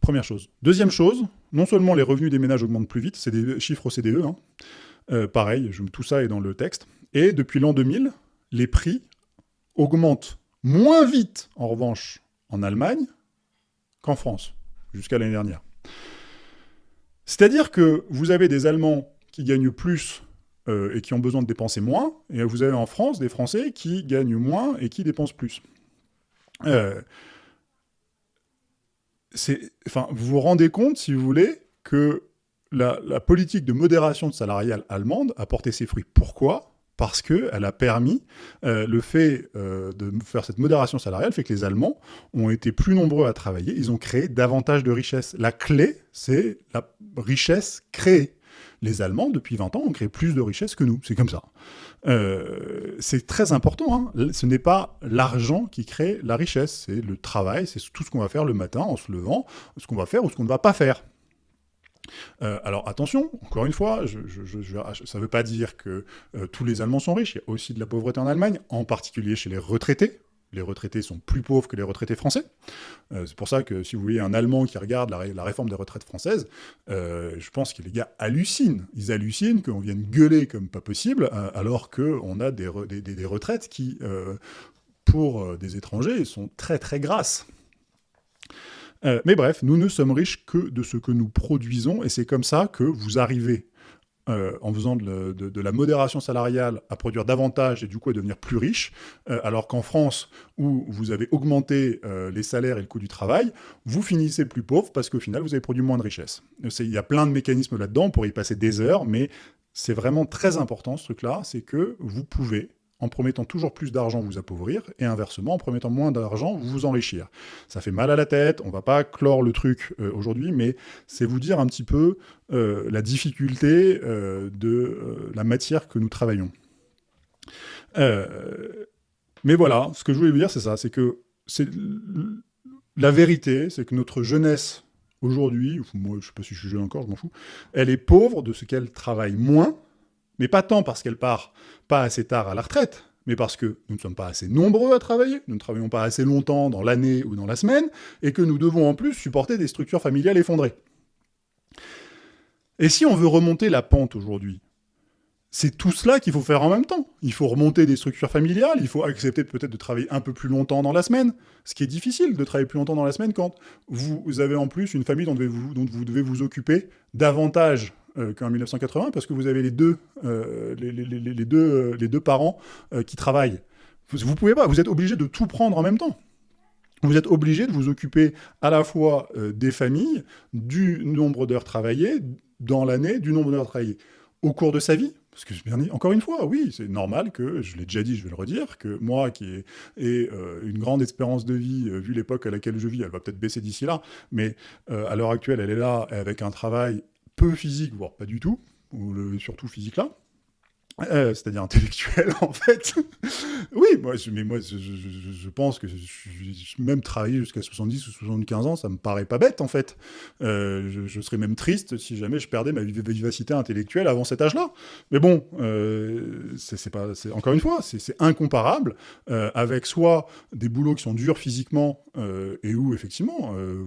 Première chose. Deuxième chose, non seulement les revenus des ménages augmentent plus vite, c'est des chiffres au CDE, hein, pareil, je, tout ça est dans le texte, et depuis l'an 2000, les prix augmentent moins vite, en revanche, en Allemagne qu'en France, jusqu'à l'année dernière. C'est-à-dire que vous avez des Allemands qui gagnent plus euh, et qui ont besoin de dépenser moins, et vous avez en France des Français qui gagnent moins et qui dépensent plus. Euh, enfin, vous vous rendez compte, si vous voulez, que la, politique de modération salariale allemande a porté ses fruits. Pourquoi? Parce qu'elle a permis, euh, le fait de faire cette modération salariale fait que les Allemands ont été plus nombreux à travailler, ils ont créé davantage de richesses. La clé, c'est la richesse créée. Les Allemands, depuis 20 ans, ont créé plus de richesses que nous, c'est comme ça. Euh, c'est très important, hein. ce n'est pas l'argent qui crée la richesse, c'est le travail, c'est tout ce qu'on va faire le matin en se levant, ce qu'on va faire ou ce qu'on ne va pas faire. Euh, alors attention, encore une fois, ça ne veut pas dire que euh, tous les Allemands sont riches, il y a aussi de la pauvreté en Allemagne, en particulier chez les retraités. Les retraités sont plus pauvres que les retraités français. Euh, c'est pour ça que si vous voyez un Allemand qui regarde la, réforme des retraites françaises, je pense que les gars hallucinent. Ils hallucinent qu'on vienne gueuler comme pas possible, alors qu'on a des, des, retraites qui, pour des étrangers, sont très très grasses. Euh, mais bref, nous ne sommes riches que de ce que nous produisons, et c'est comme ça que vous arrivez, euh, en faisant de, la modération salariale, à produire davantage et du coup à devenir plus riche, euh, alors qu'en France, où vous avez augmenté les salaires et le coût du travail, vous finissez plus pauvre parce qu'au final, vous avez produit moins de richesse. Il y a plein de mécanismes là-dedans, pour y passer des heures, mais c'est vraiment très important ce truc-là, c'est que vous pouvez en promettant toujours plus d'argent, vous appauvrir, et inversement, en promettant moins d'argent, vous vous enrichir. Ça fait mal à la tête, on va pas clore le truc euh, aujourd'hui, mais c'est vous dire un petit peu euh, la difficulté euh, de la matière que nous travaillons. mais voilà, ce que je voulais vous dire, c'est ça, c'est que la vérité, c'est que notre jeunesse aujourd'hui, moi je sais pas si je suis jeune encore, je m'en fous, elle est pauvre de ce qu'elle travaille moins, mais pas tant parce qu'elle part pas assez tard à la retraite, mais parce que nous ne sommes pas assez nombreux à travailler, nous ne travaillons pas assez longtemps dans l'année ou dans la semaine, et que nous devons en plus supporter des structures familiales effondrées. Et si on veut remonter la pente aujourd'hui, c'est tout cela qu'il faut faire en même temps. Il faut remonter des structures familiales, il faut accepter peut-être de travailler un peu plus longtemps dans la semaine, ce qui est difficile de travailler plus longtemps dans la semaine quand vous avez en plus une famille dont vous, dont vous devez vous occuper davantage qu'en 1980, parce que vous avez les deux, euh, les, deux, euh, les deux parents qui travaillent. Vous, pouvez pas, vous êtes obligé de tout prendre en même temps. Vous êtes obligé de vous occuper à la fois des familles, du nombre d'heures travaillées dans l'année, du nombre d'heures travaillées au cours de sa vie. Parce que, bien, encore une fois, oui, c'est normal que, je l'ai déjà dit, je vais le redire, que moi, qui ai, une grande espérance de vie, vu l'époque à laquelle je vis, elle va peut-être baisser d'ici là, mais à l'heure actuelle, elle est là avec un travail peu physique, voire pas du tout, ou le, surtout physique là, euh, c'est-à-dire intellectuel [LAUGHS] en fait. oui, moi, je, mais moi, je, pense que je, même travailler jusqu'à 70 ou 75 ans, ça me paraît pas bête en fait. Euh, je, serais même triste si jamais je perdais ma vivacité intellectuelle avant cet âge-là. Mais bon, euh, c'est pas, encore une fois, c'est incomparable euh, avec soit des boulots qui sont durs physiquement et où effectivement vous,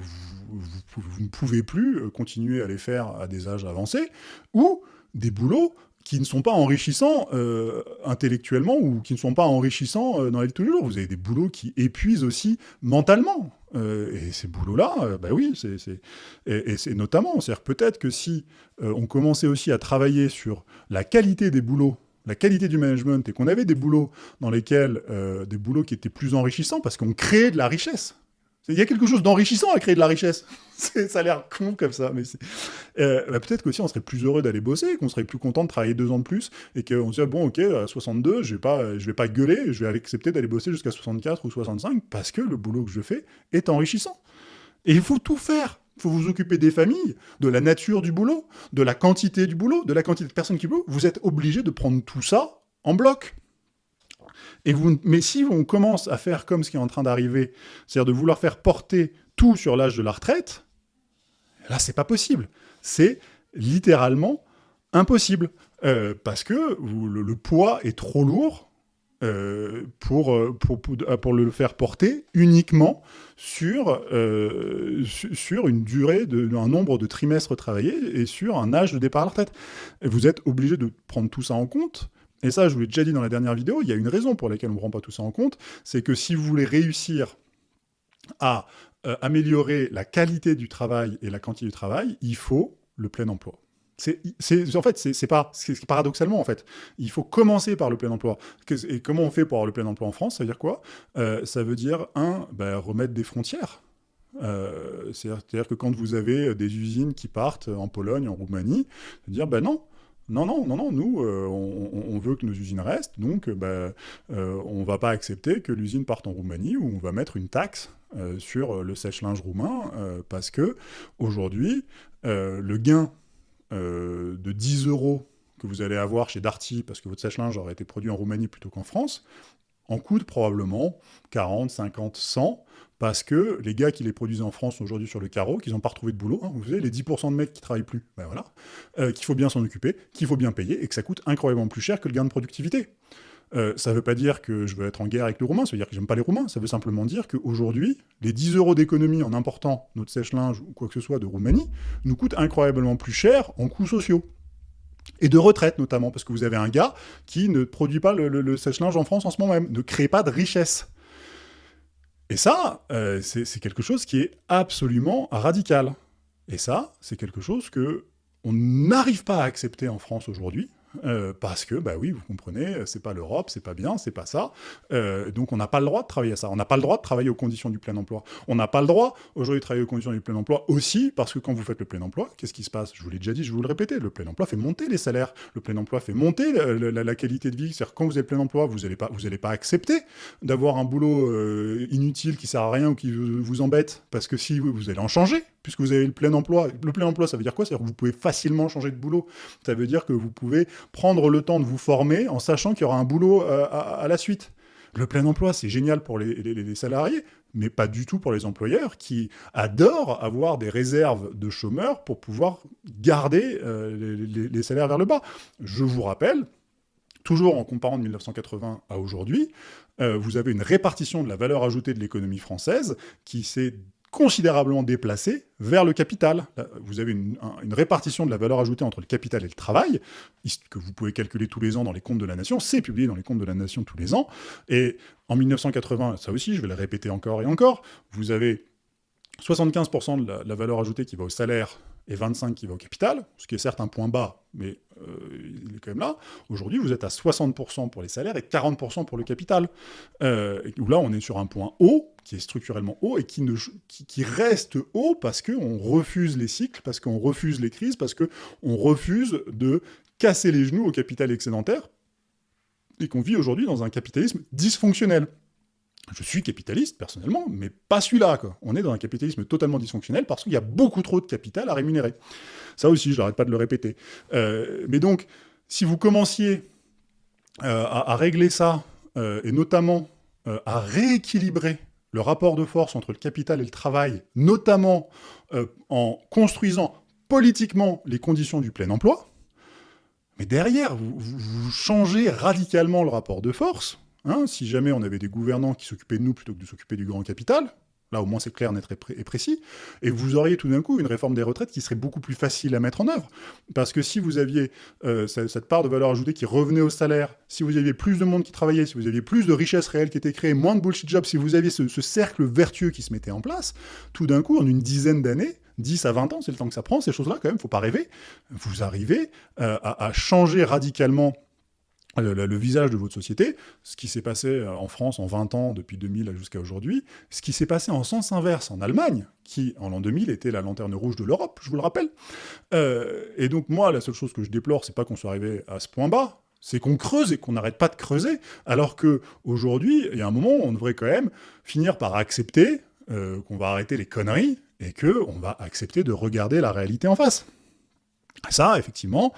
vous, ne pouvez plus continuer à les faire à des âges avancés, ou des boulots qui ne sont pas enrichissants euh, intellectuellement ou qui ne sont pas enrichissants euh, dans de tous les jours. Vous avez des boulots qui épuisent aussi mentalement. Euh, et ces boulots-là, bah oui, c'est et, c'est notamment, c'est-à-dire peut-être que si on commençait aussi à travailler sur la qualité des boulots, la qualité du management, et qu'on avait des boulots dans lesquels, des boulots qui étaient plus enrichissants, parce qu'on créait de la richesse. Il y a quelque chose d'enrichissant à créer de la richesse. [LAUGHS] ça a l'air con comme ça, mais euh, bah, peut-être qu'aussi on serait plus heureux d'aller bosser, qu'on serait plus content de travailler deux ans de plus, et qu'on se dit, bon, ok, à 62, je vais vais pas gueuler, je vais accepter d'aller bosser jusqu'à 64 ou 65, parce que le boulot que je fais est enrichissant. Et il faut tout faire. Il faut vous occuper des familles, de la nature du boulot, de la quantité du boulot, de la quantité de personnes qui boulot. Vous êtes obligé de prendre tout ça en bloc. Et vous, mais si on commence à faire comme ce qui est en train d'arriver, c'est-à-dire de vouloir faire porter tout sur l'âge de la retraite, là, c'est pas possible. C'est littéralement impossible. Euh, parce que le, poids est trop lourd euh, pour, euh, pour, le faire porter uniquement sur, sur une durée, de, un nombre de trimestres travaillés et sur un âge de départ à la retraite. Et vous êtes obligé de prendre tout ça en compte et ça, je vous l'ai déjà dit dans la dernière vidéo, il y a une raison pour laquelle on ne prend pas tout ça en compte, c'est que si vous voulez réussir à euh, améliorer la qualité du travail et la quantité du travail, il faut le plein emploi. En fait, c'est pas, paradoxalement en fait, il faut commencer par le plein emploi. Et comment on fait pour avoir le plein emploi en France? Ça veut dire quoi? Euh, Ça veut dire un, ben, remettre des frontières. Euh, c'est-à-dire que quand vous avez des usines qui partent en Pologne, en Roumanie, dire ben non, non, non, non, non, nous, euh, on, veut que nos usines restent, donc euh, bah, euh, on ne va pas accepter que l'usine parte en Roumanie où on va mettre une taxe sur le sèche-linge roumain, parce que aujourd'hui, le gain de 10 euros que vous allez avoir chez Darty, parce que votre sèche-linge aurait été produit en Roumanie plutôt qu'en France, en coûte probablement 40, 50, 100, parce que les gars qui les produisent en France aujourd'hui sur le carreau, qu'ils n'ont pas retrouvé de boulot, hein, vous savez, les 10% de mecs qui travaillent plus, ben voilà, euh, qu'il faut bien s'en occuper, qu'il faut bien payer, et que ça coûte incroyablement plus cher que le gain de productivité. Euh, ça ne veut pas dire que je veux être en guerre avec les Roumains, ça veut dire que j'aime pas les Roumains, ça veut simplement dire qu'aujourd'hui, les 10 euros d'économie en important notre sèche-linge ou quoi que ce soit de Roumanie nous coûtent incroyablement plus cher en coûts sociaux. Et de retraite notamment, parce que vous avez un gars qui ne produit pas le, le sèche-linge en France en ce moment même, ne crée pas de richesse. Et ça, euh, c'est quelque chose qui est absolument radical. Et ça, c'est quelque chose que on n'arrive pas à accepter en France aujourd'hui, euh, parce que, bah oui, vous comprenez, c'est pas l'Europe, c'est pas bien, c'est pas ça. Euh, donc on n'a pas le droit de travailler à ça. On n'a pas le droit de travailler aux conditions du plein emploi. On n'a pas le droit aujourd'hui de travailler aux conditions du plein emploi aussi parce que quand vous faites le plein emploi, qu'est-ce qui se passe? Je vous l'ai déjà dit, je vous le répéter, le plein emploi fait monter les salaires. Le plein emploi fait monter la, qualité de vie. C'est-à-dire quand vous avez plein emploi, vous n'allez pas, vous pas accepter d'avoir un boulot euh, inutile qui sert à rien ou qui vous embête parce que si vous allez en changer, puisque vous avez le plein emploi. Le plein emploi, ça veut dire quoi? C'est-à-dire que vous pouvez facilement changer de boulot. Ça veut dire que vous pouvez prendre le temps de vous former en sachant qu'il y aura un boulot euh, à, la suite. Le plein emploi, c'est génial pour les, salariés, mais pas du tout pour les employeurs qui adorent avoir des réserves de chômeurs pour pouvoir garder euh, les, salaires vers le bas. Je vous rappelle, toujours en comparant de 1980 à aujourd'hui, euh, vous avez une répartition de la valeur ajoutée de l'économie française qui s'est considérablement déplacé vers le capital. Vous avez une, répartition de la valeur ajoutée entre le capital et le travail, que vous pouvez calculer tous les ans dans les comptes de la nation, c'est publié dans les comptes de la nation tous les ans, et en 1980, ça aussi, je vais le répéter encore et encore, vous avez 75% de la, valeur ajoutée qui va au salaire et 25 qui va au capital, ce qui est certes un point bas, mais euh, il est quand même là. Aujourd'hui, vous êtes à 60% pour les salaires et 40% pour le capital. Euh, là, on est sur un point haut, qui est structurellement haut, et qui, qui, reste haut parce qu'on refuse les cycles, parce qu'on refuse les crises, parce qu'on refuse de casser les genoux au capital excédentaire, et qu'on vit aujourd'hui dans un capitalisme dysfonctionnel. Je suis capitaliste, personnellement, mais pas celui-là. On est dans un capitalisme totalement dysfonctionnel parce qu'il y a beaucoup trop de capital à rémunérer. Ça aussi, je n'arrête pas de le répéter. Euh, mais donc, si vous commenciez à, régler ça, et notamment à rééquilibrer le rapport de force entre le capital et le travail, notamment en construisant politiquement les conditions du plein emploi, mais derrière, vous, changez radicalement le rapport de force. Hein, si jamais on avait des gouvernants qui s'occupaient de nous plutôt que de s'occuper du grand capital, Là, au moins, c'est clair, net et précis. Et vous auriez tout d'un coup une réforme des retraites qui serait beaucoup plus facile à mettre en œuvre. Parce que si vous aviez euh, cette part de valeur ajoutée qui revenait au salaire, si vous aviez plus de monde qui travaillait, si vous aviez plus de richesses réelles qui étaient créées, moins de bullshit jobs, si vous aviez ce, cercle vertueux qui se mettait en place, tout d'un coup, en une dizaine d'années, 10 à 20 ans, c'est le temps que ça prend, ces choses-là, quand même, faut pas rêver, vous arrivez euh, à changer radicalement le, visage de votre société, ce qui s'est passé euh, en France en 20 ans, depuis 2000 jusqu'à aujourd'hui, ce qui s'est passé en sens inverse en Allemagne, qui en l'an 2000 était la lanterne rouge de l'Europe, je vous le rappelle. Euh, et donc moi, la seule chose que je déplore, c'est pas qu'on soit arrivé à ce point bas, c'est qu'on creuse et qu'on n'arrête pas de creuser, alors que aujourd'hui, il y a un moment où on devrait quand même finir par accepter euh, qu'on va arrêter les conneries et qu'on va accepter de regarder la réalité en face. Ça, effectivement,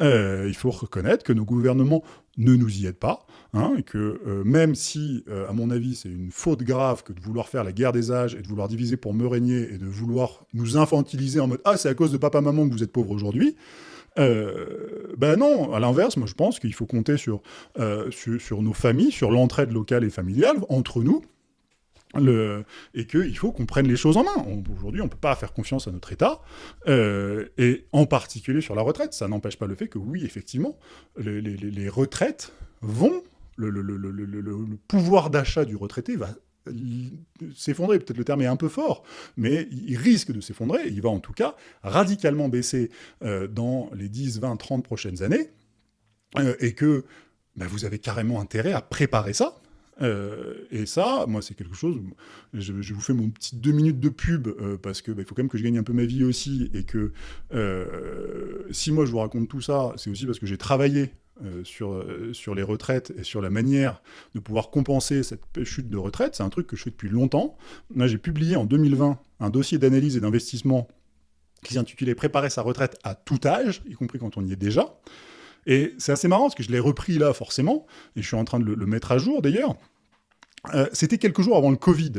euh, il faut reconnaître que nos gouvernements ne nous y aident pas, hein, et que euh, même si, euh, à mon avis, c'est une faute grave que de vouloir faire la guerre des âges et de vouloir diviser pour me régner et de vouloir nous infantiliser en mode « Ah, c'est à cause de papa-maman que vous êtes pauvres aujourd'hui », ben non, à l'inverse, moi je pense qu'il faut compter sur, sur, sur, nos familles, sur l'entraide locale et familiale, entre nous, et qu'il faut qu'on prenne les choses en main. Aujourd'hui, on ne peut pas faire confiance à notre État, euh, et en particulier sur la retraite. Ça n'empêche pas le fait que, oui, effectivement, les, retraites vont... Le, le pouvoir d'achat du retraité va s'effondrer, peut-être le terme est un peu fort, mais il risque de s'effondrer, il va en tout cas radicalement baisser euh, dans les 10, 20, 30 prochaines années, euh, et que bah, vous avez carrément intérêt à préparer ça, euh, et ça, moi, c'est quelque chose... Je, vous fais mon petit deux minutes de pub, euh, parce qu'il bah, faut quand même que je gagne un peu ma vie aussi, et que euh, si moi je vous raconte tout ça, c'est aussi parce que j'ai travaillé sur, sur les retraites et sur la manière de pouvoir compenser cette chute de retraite. C'est un truc que je fais depuis longtemps. Là, j'ai publié en 2020 un dossier d'analyse et d'investissement qui s'intitulait « Préparer sa retraite à tout âge », y compris quand on y est déjà. Et c'est assez marrant, parce que je l'ai repris là, forcément, et je suis en train de le, mettre à jour, d'ailleurs. Euh, c'était quelques jours avant le Covid.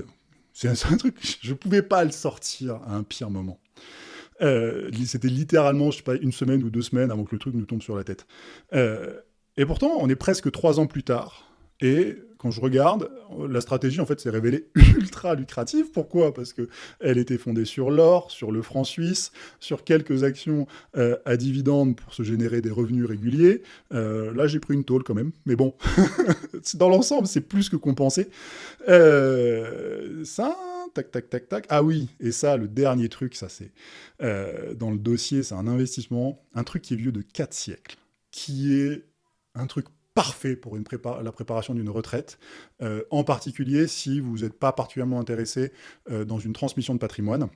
C'est un, truc, je ne pouvais pas le sortir à un pire moment. Euh, c'était littéralement, je sais pas, une semaine ou deux semaines avant que le truc nous tombe sur la tête. Euh, et pourtant, on est presque trois ans plus tard. Et quand je regarde, la stratégie, en fait, s'est révélée [LAUGHS] ultra lucrative. Pourquoi? Parce que elle était fondée sur l'or, sur le franc suisse, sur quelques actions euh, à dividendes pour se générer des revenus réguliers. Euh, là, j'ai pris une tôle quand même. Mais bon, [LAUGHS] dans l'ensemble, c'est plus que compensé. Euh, ça, tac, tac, tac, tac. Ah oui, et ça, le dernier truc, ça c'est... dans le dossier, c'est un investissement, un truc qui est vieux de 4 siècles, qui est un truc parfait pour la préparation d'une retraite, euh, en particulier si vous n'êtes pas particulièrement intéressé euh, dans une transmission de patrimoine,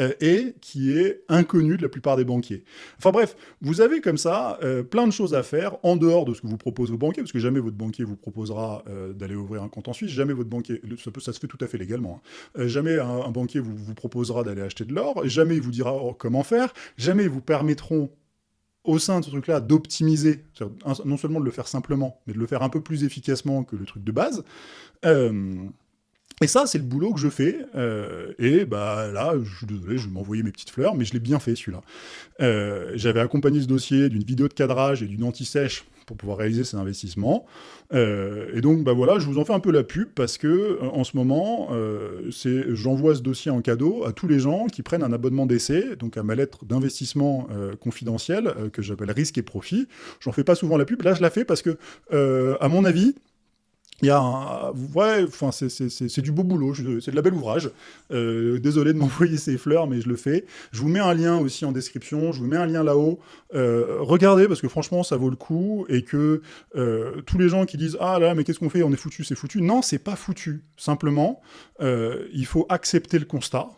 euh, et qui est inconnu de la plupart des banquiers. Enfin bref, vous avez comme ça plein de choses à faire en dehors de ce que vous propose vos banquiers, parce que jamais votre banquier vous proposera d'aller ouvrir un compte en Suisse, jamais votre banquier, ça se fait tout à fait légalement, hein. jamais un, banquier vous, vous proposera d'aller acheter de l'or, jamais il vous dira oh, comment faire, jamais ils vous permettront au sein de ce truc-là, d'optimiser, non seulement de le faire simplement, mais de le faire un peu plus efficacement que le truc de base. Euh, et ça, c'est le boulot que je fais. Euh, et bah là, je suis désolé, je vais m'envoyer mes petites fleurs, mais je l'ai bien fait celui-là. Euh, j'avais accompagné ce dossier d'une vidéo de cadrage et d'une anti-sèche pour pouvoir réaliser ces investissements. Euh, et donc, bah voilà, je vous en fais un peu la pub parce que en ce moment, j'envoie ce dossier en cadeau à tous les gens qui prennent un abonnement d'essai, donc à ma lettre d'investissement confidentiel que j'appelle risque et profit. J'en fais pas souvent la pub. Là, je la fais parce que, à mon avis, il y a un... Ouais, enfin, c'est du beau boulot, c'est de la belle ouvrage. Euh, désolé de [LAUGHS] m'envoyer ces fleurs, mais je le fais. Je vous mets un lien aussi en description, je vous mets un lien là-haut. Euh, regardez, parce que franchement, ça vaut le coup, et que euh, tous les gens qui disent « Ah là, mais qu'est-ce qu'on fait On est foutu, c'est foutu ». Non, c'est pas foutu. Simplement, il faut accepter le constat.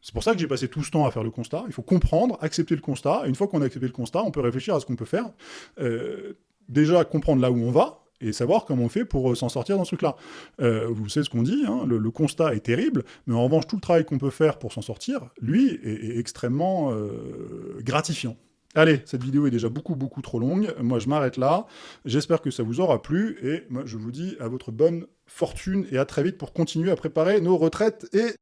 C'est pour ça que j'ai passé tout ce temps à faire le constat. Il faut comprendre, accepter le constat. Et une fois qu'on a accepté le constat, on peut réfléchir à ce qu'on peut faire. déjà, comprendre là où on va, et savoir comment on fait pour euh, s'en sortir dans ce truc-là. Euh, vous savez ce qu'on dit, hein, le, constat est terrible, mais en revanche, tout le travail qu'on peut faire pour s'en sortir, lui, est, extrêmement euh, gratifiant. Allez, cette vidéo est déjà beaucoup, beaucoup trop longue. Moi, je m'arrête là. J'espère que ça vous aura plu. Et moi, je vous dis à votre bonne fortune et à très vite pour continuer à préparer nos retraites et